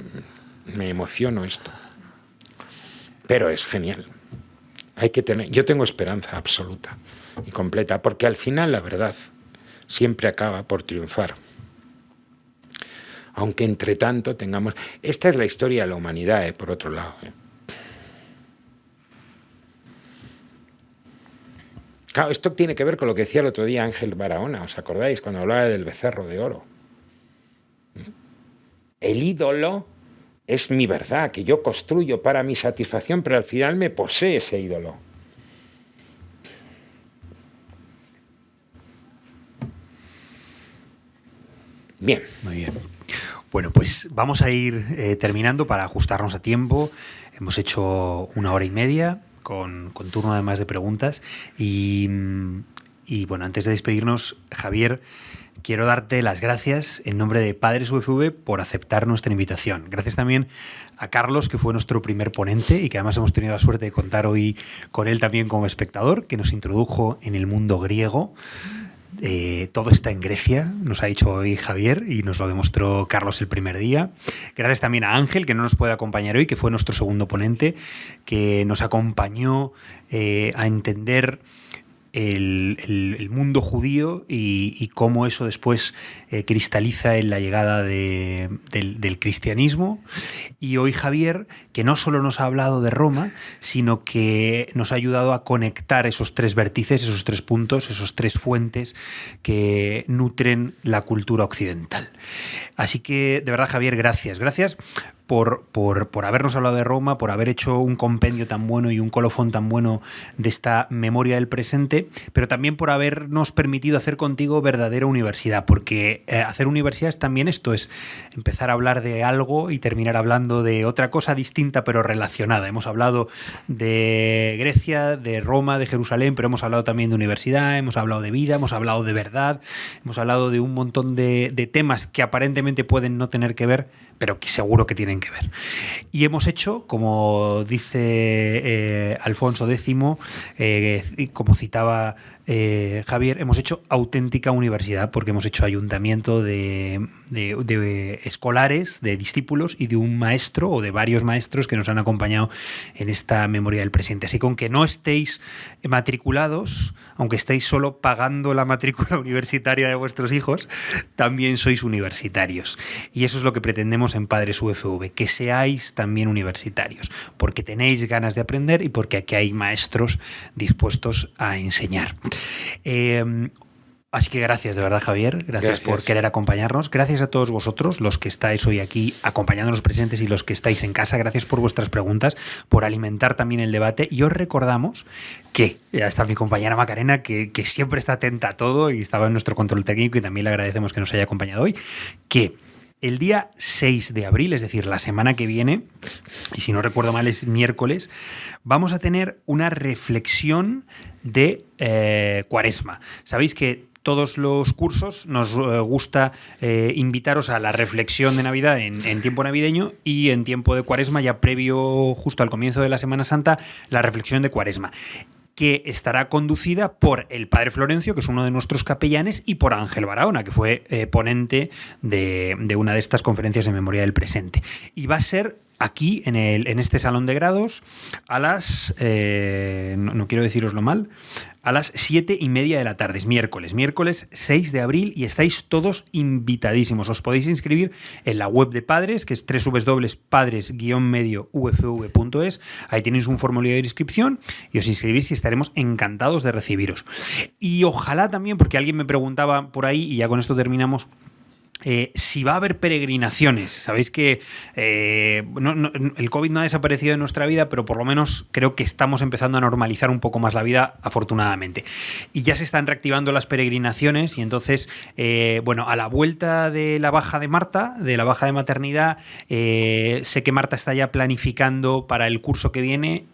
me emociono esto. Pero es genial. Hay que tener, yo tengo esperanza absoluta y completa, porque al final la verdad siempre acaba por triunfar aunque entre tanto tengamos... Esta es la historia de la humanidad, eh, por otro lado. Eh. Claro, esto tiene que ver con lo que decía el otro día Ángel Barahona, ¿os acordáis? Cuando hablaba del becerro de oro. El ídolo es mi verdad, que yo construyo para mi satisfacción, pero al final me posee ese ídolo. Bien. Muy bien. Bueno, pues vamos a ir eh, terminando para ajustarnos a tiempo. Hemos hecho una hora y media con, turno además de preguntas. Y, bueno, antes de despedirnos, Javier, quiero darte las gracias en nombre de Padres UFV por aceptar nuestra invitación. Gracias también a Carlos, que fue nuestro primer ponente y que además hemos tenido la suerte de contar hoy con él también como espectador, que nos introdujo en el mundo griego Eh, todo está en Grecia, nos ha dicho hoy Javier y nos lo demostró Carlos el primer día. Gracias también a Ángel, que no nos puede acompañar hoy, que fue nuestro segundo ponente, que nos acompañó eh, a entender el, mundo judío y, cómo eso después eh, cristaliza en la llegada del, cristianismo. Y hoy Javier, que no solo nos ha hablado de Roma, sino que nos ha ayudado a conectar esos tres vértices, esos tres puntos, esos tres fuentes que nutren la cultura occidental. Así que, de verdad, Javier, gracias. Gracias por, por, habernos hablado de Roma, por haber hecho un compendio tan bueno y un colofón tan bueno de esta memoria del presente, pero también por habernos permitido hacer contigo verdadera universidad, porque eh, hacer universidad es también esto, es empezar a hablar de algo y terminar hablando de otra cosa distinta pero relacionada. Hemos hablado de Grecia, de Roma, de Jerusalén, pero hemos hablado también de universidad, hemos hablado de vida, hemos hablado de verdad, hemos hablado de un montón de, de temas que aparentemente pueden no tener que ver, pero que seguro que tienen que ver. Y hemos hecho, como dice eh, Alfonso X, eh, como citaba eh, Javier, hemos hecho auténtica universidad porque hemos hecho ayuntamiento de, escolares, de discípulos y de un maestro o de varios maestros que nos han acompañado en esta memoria del presente. Así que aunque no estéis matriculados, aunque estéis solo pagando la matrícula universitaria de vuestros hijos, también sois universitarios. Y eso es lo que pretendemos en Padres UFV, que seáis también universitarios, porque tenéis ganas de aprender y porque aquí hay maestros dispuestos a enseñar. Em, así que gracias de verdad, Javier. Gracias, por querer acompañarnos. Gracias a todos vosotros, los que estáis hoy aquí acompañándonos presentes y los que estáis en casa. Gracias por vuestras preguntas, por alimentar también el debate. Y os recordamos que, ya está mi compañera Macarena, que, que siempre está atenta a todo y estaba en nuestro control técnico y también le agradecemos que nos haya acompañado hoy, que el día 6 de abril, es decir, la semana que viene, y si no recuerdo mal es miércoles, vamos a tener una reflexión de eh, cuaresma. Sabéis que todos los cursos nos eh, gusta eh, invitaros a la reflexión de Navidad en, en, tiempo navideño y en tiempo de cuaresma, ya previo justo al comienzo de la Semana Santa, la reflexión de cuaresma que estará conducida por el padre Florencio, que es uno de nuestros capellanes, y por Ángel Barahona, que fue eh, ponente de, una de estas conferencias de memoria del presente. Y va a ser aquí, en este salón de grados, a las, eh, no, no, quiero deciroslo mal, a las siete y media de la tarde, es miércoles, miércoles 6 de abril y estáis todos invitadísimos. Os podéis inscribir en la web de Padres, que es www.padres-medio-ufv.es. Ahí tenéis un formulario de inscripción y os inscribís y estaremos encantados de recibiros. Y ojalá también, porque alguien me preguntaba por ahí, y ya con esto terminamos, eh, si va a haber peregrinaciones, sabéis que eh, el COVID no ha desaparecido de nuestra vida, pero por lo menos creo que estamos empezando a normalizar un poco más la vida, afortunadamente. Y ya se están reactivando las peregrinaciones y entonces, eh, bueno, a la vuelta de la baja de Marta, de la baja de maternidad, sé que Marta está ya planificando para el curso que viene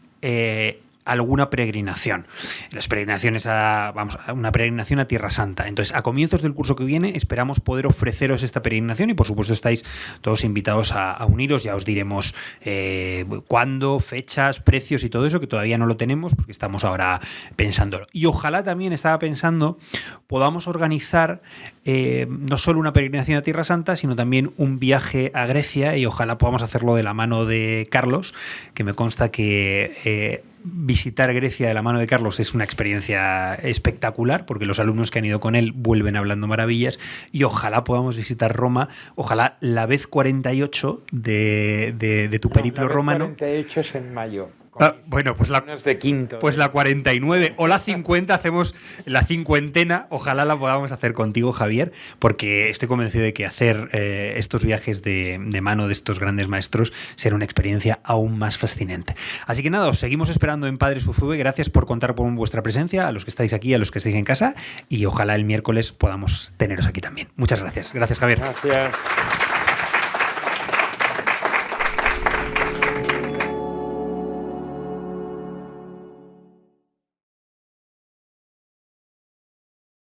alguna peregrinación. Las peregrinaciones a, vamos, a una peregrinación a Tierra Santa. Entonces, a comienzos del curso que viene esperamos poder ofreceros esta peregrinación y por supuesto estáis todos invitados a, uniros, ya os diremos eh, cuándo, fechas, precios y todo eso, que todavía no lo tenemos porque estamos ahora pensándolo. Y ojalá también estaba pensando podamos organizar eh, no solo una peregrinación a Tierra Santa, sino también un viaje a Grecia y ojalá podamos hacerlo de la mano de Carlos, que me consta que... Eh, visitar Grecia de la mano de Carlos es una experiencia espectacular porque los alumnos que han ido con él vuelven hablando maravillas y ojalá podamos visitar Roma, ojalá la vez 48 de, de, tu periplo romano. 48 es en mayo. Ah, bueno, pues la, de quinto, pues la 49 o la 50 hacemos la cincuentena. Ojalá la podamos hacer contigo, Javier, porque estoy convencido de que hacer eh, estos viajes de, mano de estos grandes maestros será una experiencia aún más fascinante. Así que nada, os seguimos esperando en Padres UFV. Gracias por contar con vuestra presencia, a los que estáis aquí, a los que estáis en casa, y ojalá el miércoles podamos teneros aquí también. Muchas gracias. Gracias, Javier. Gracias.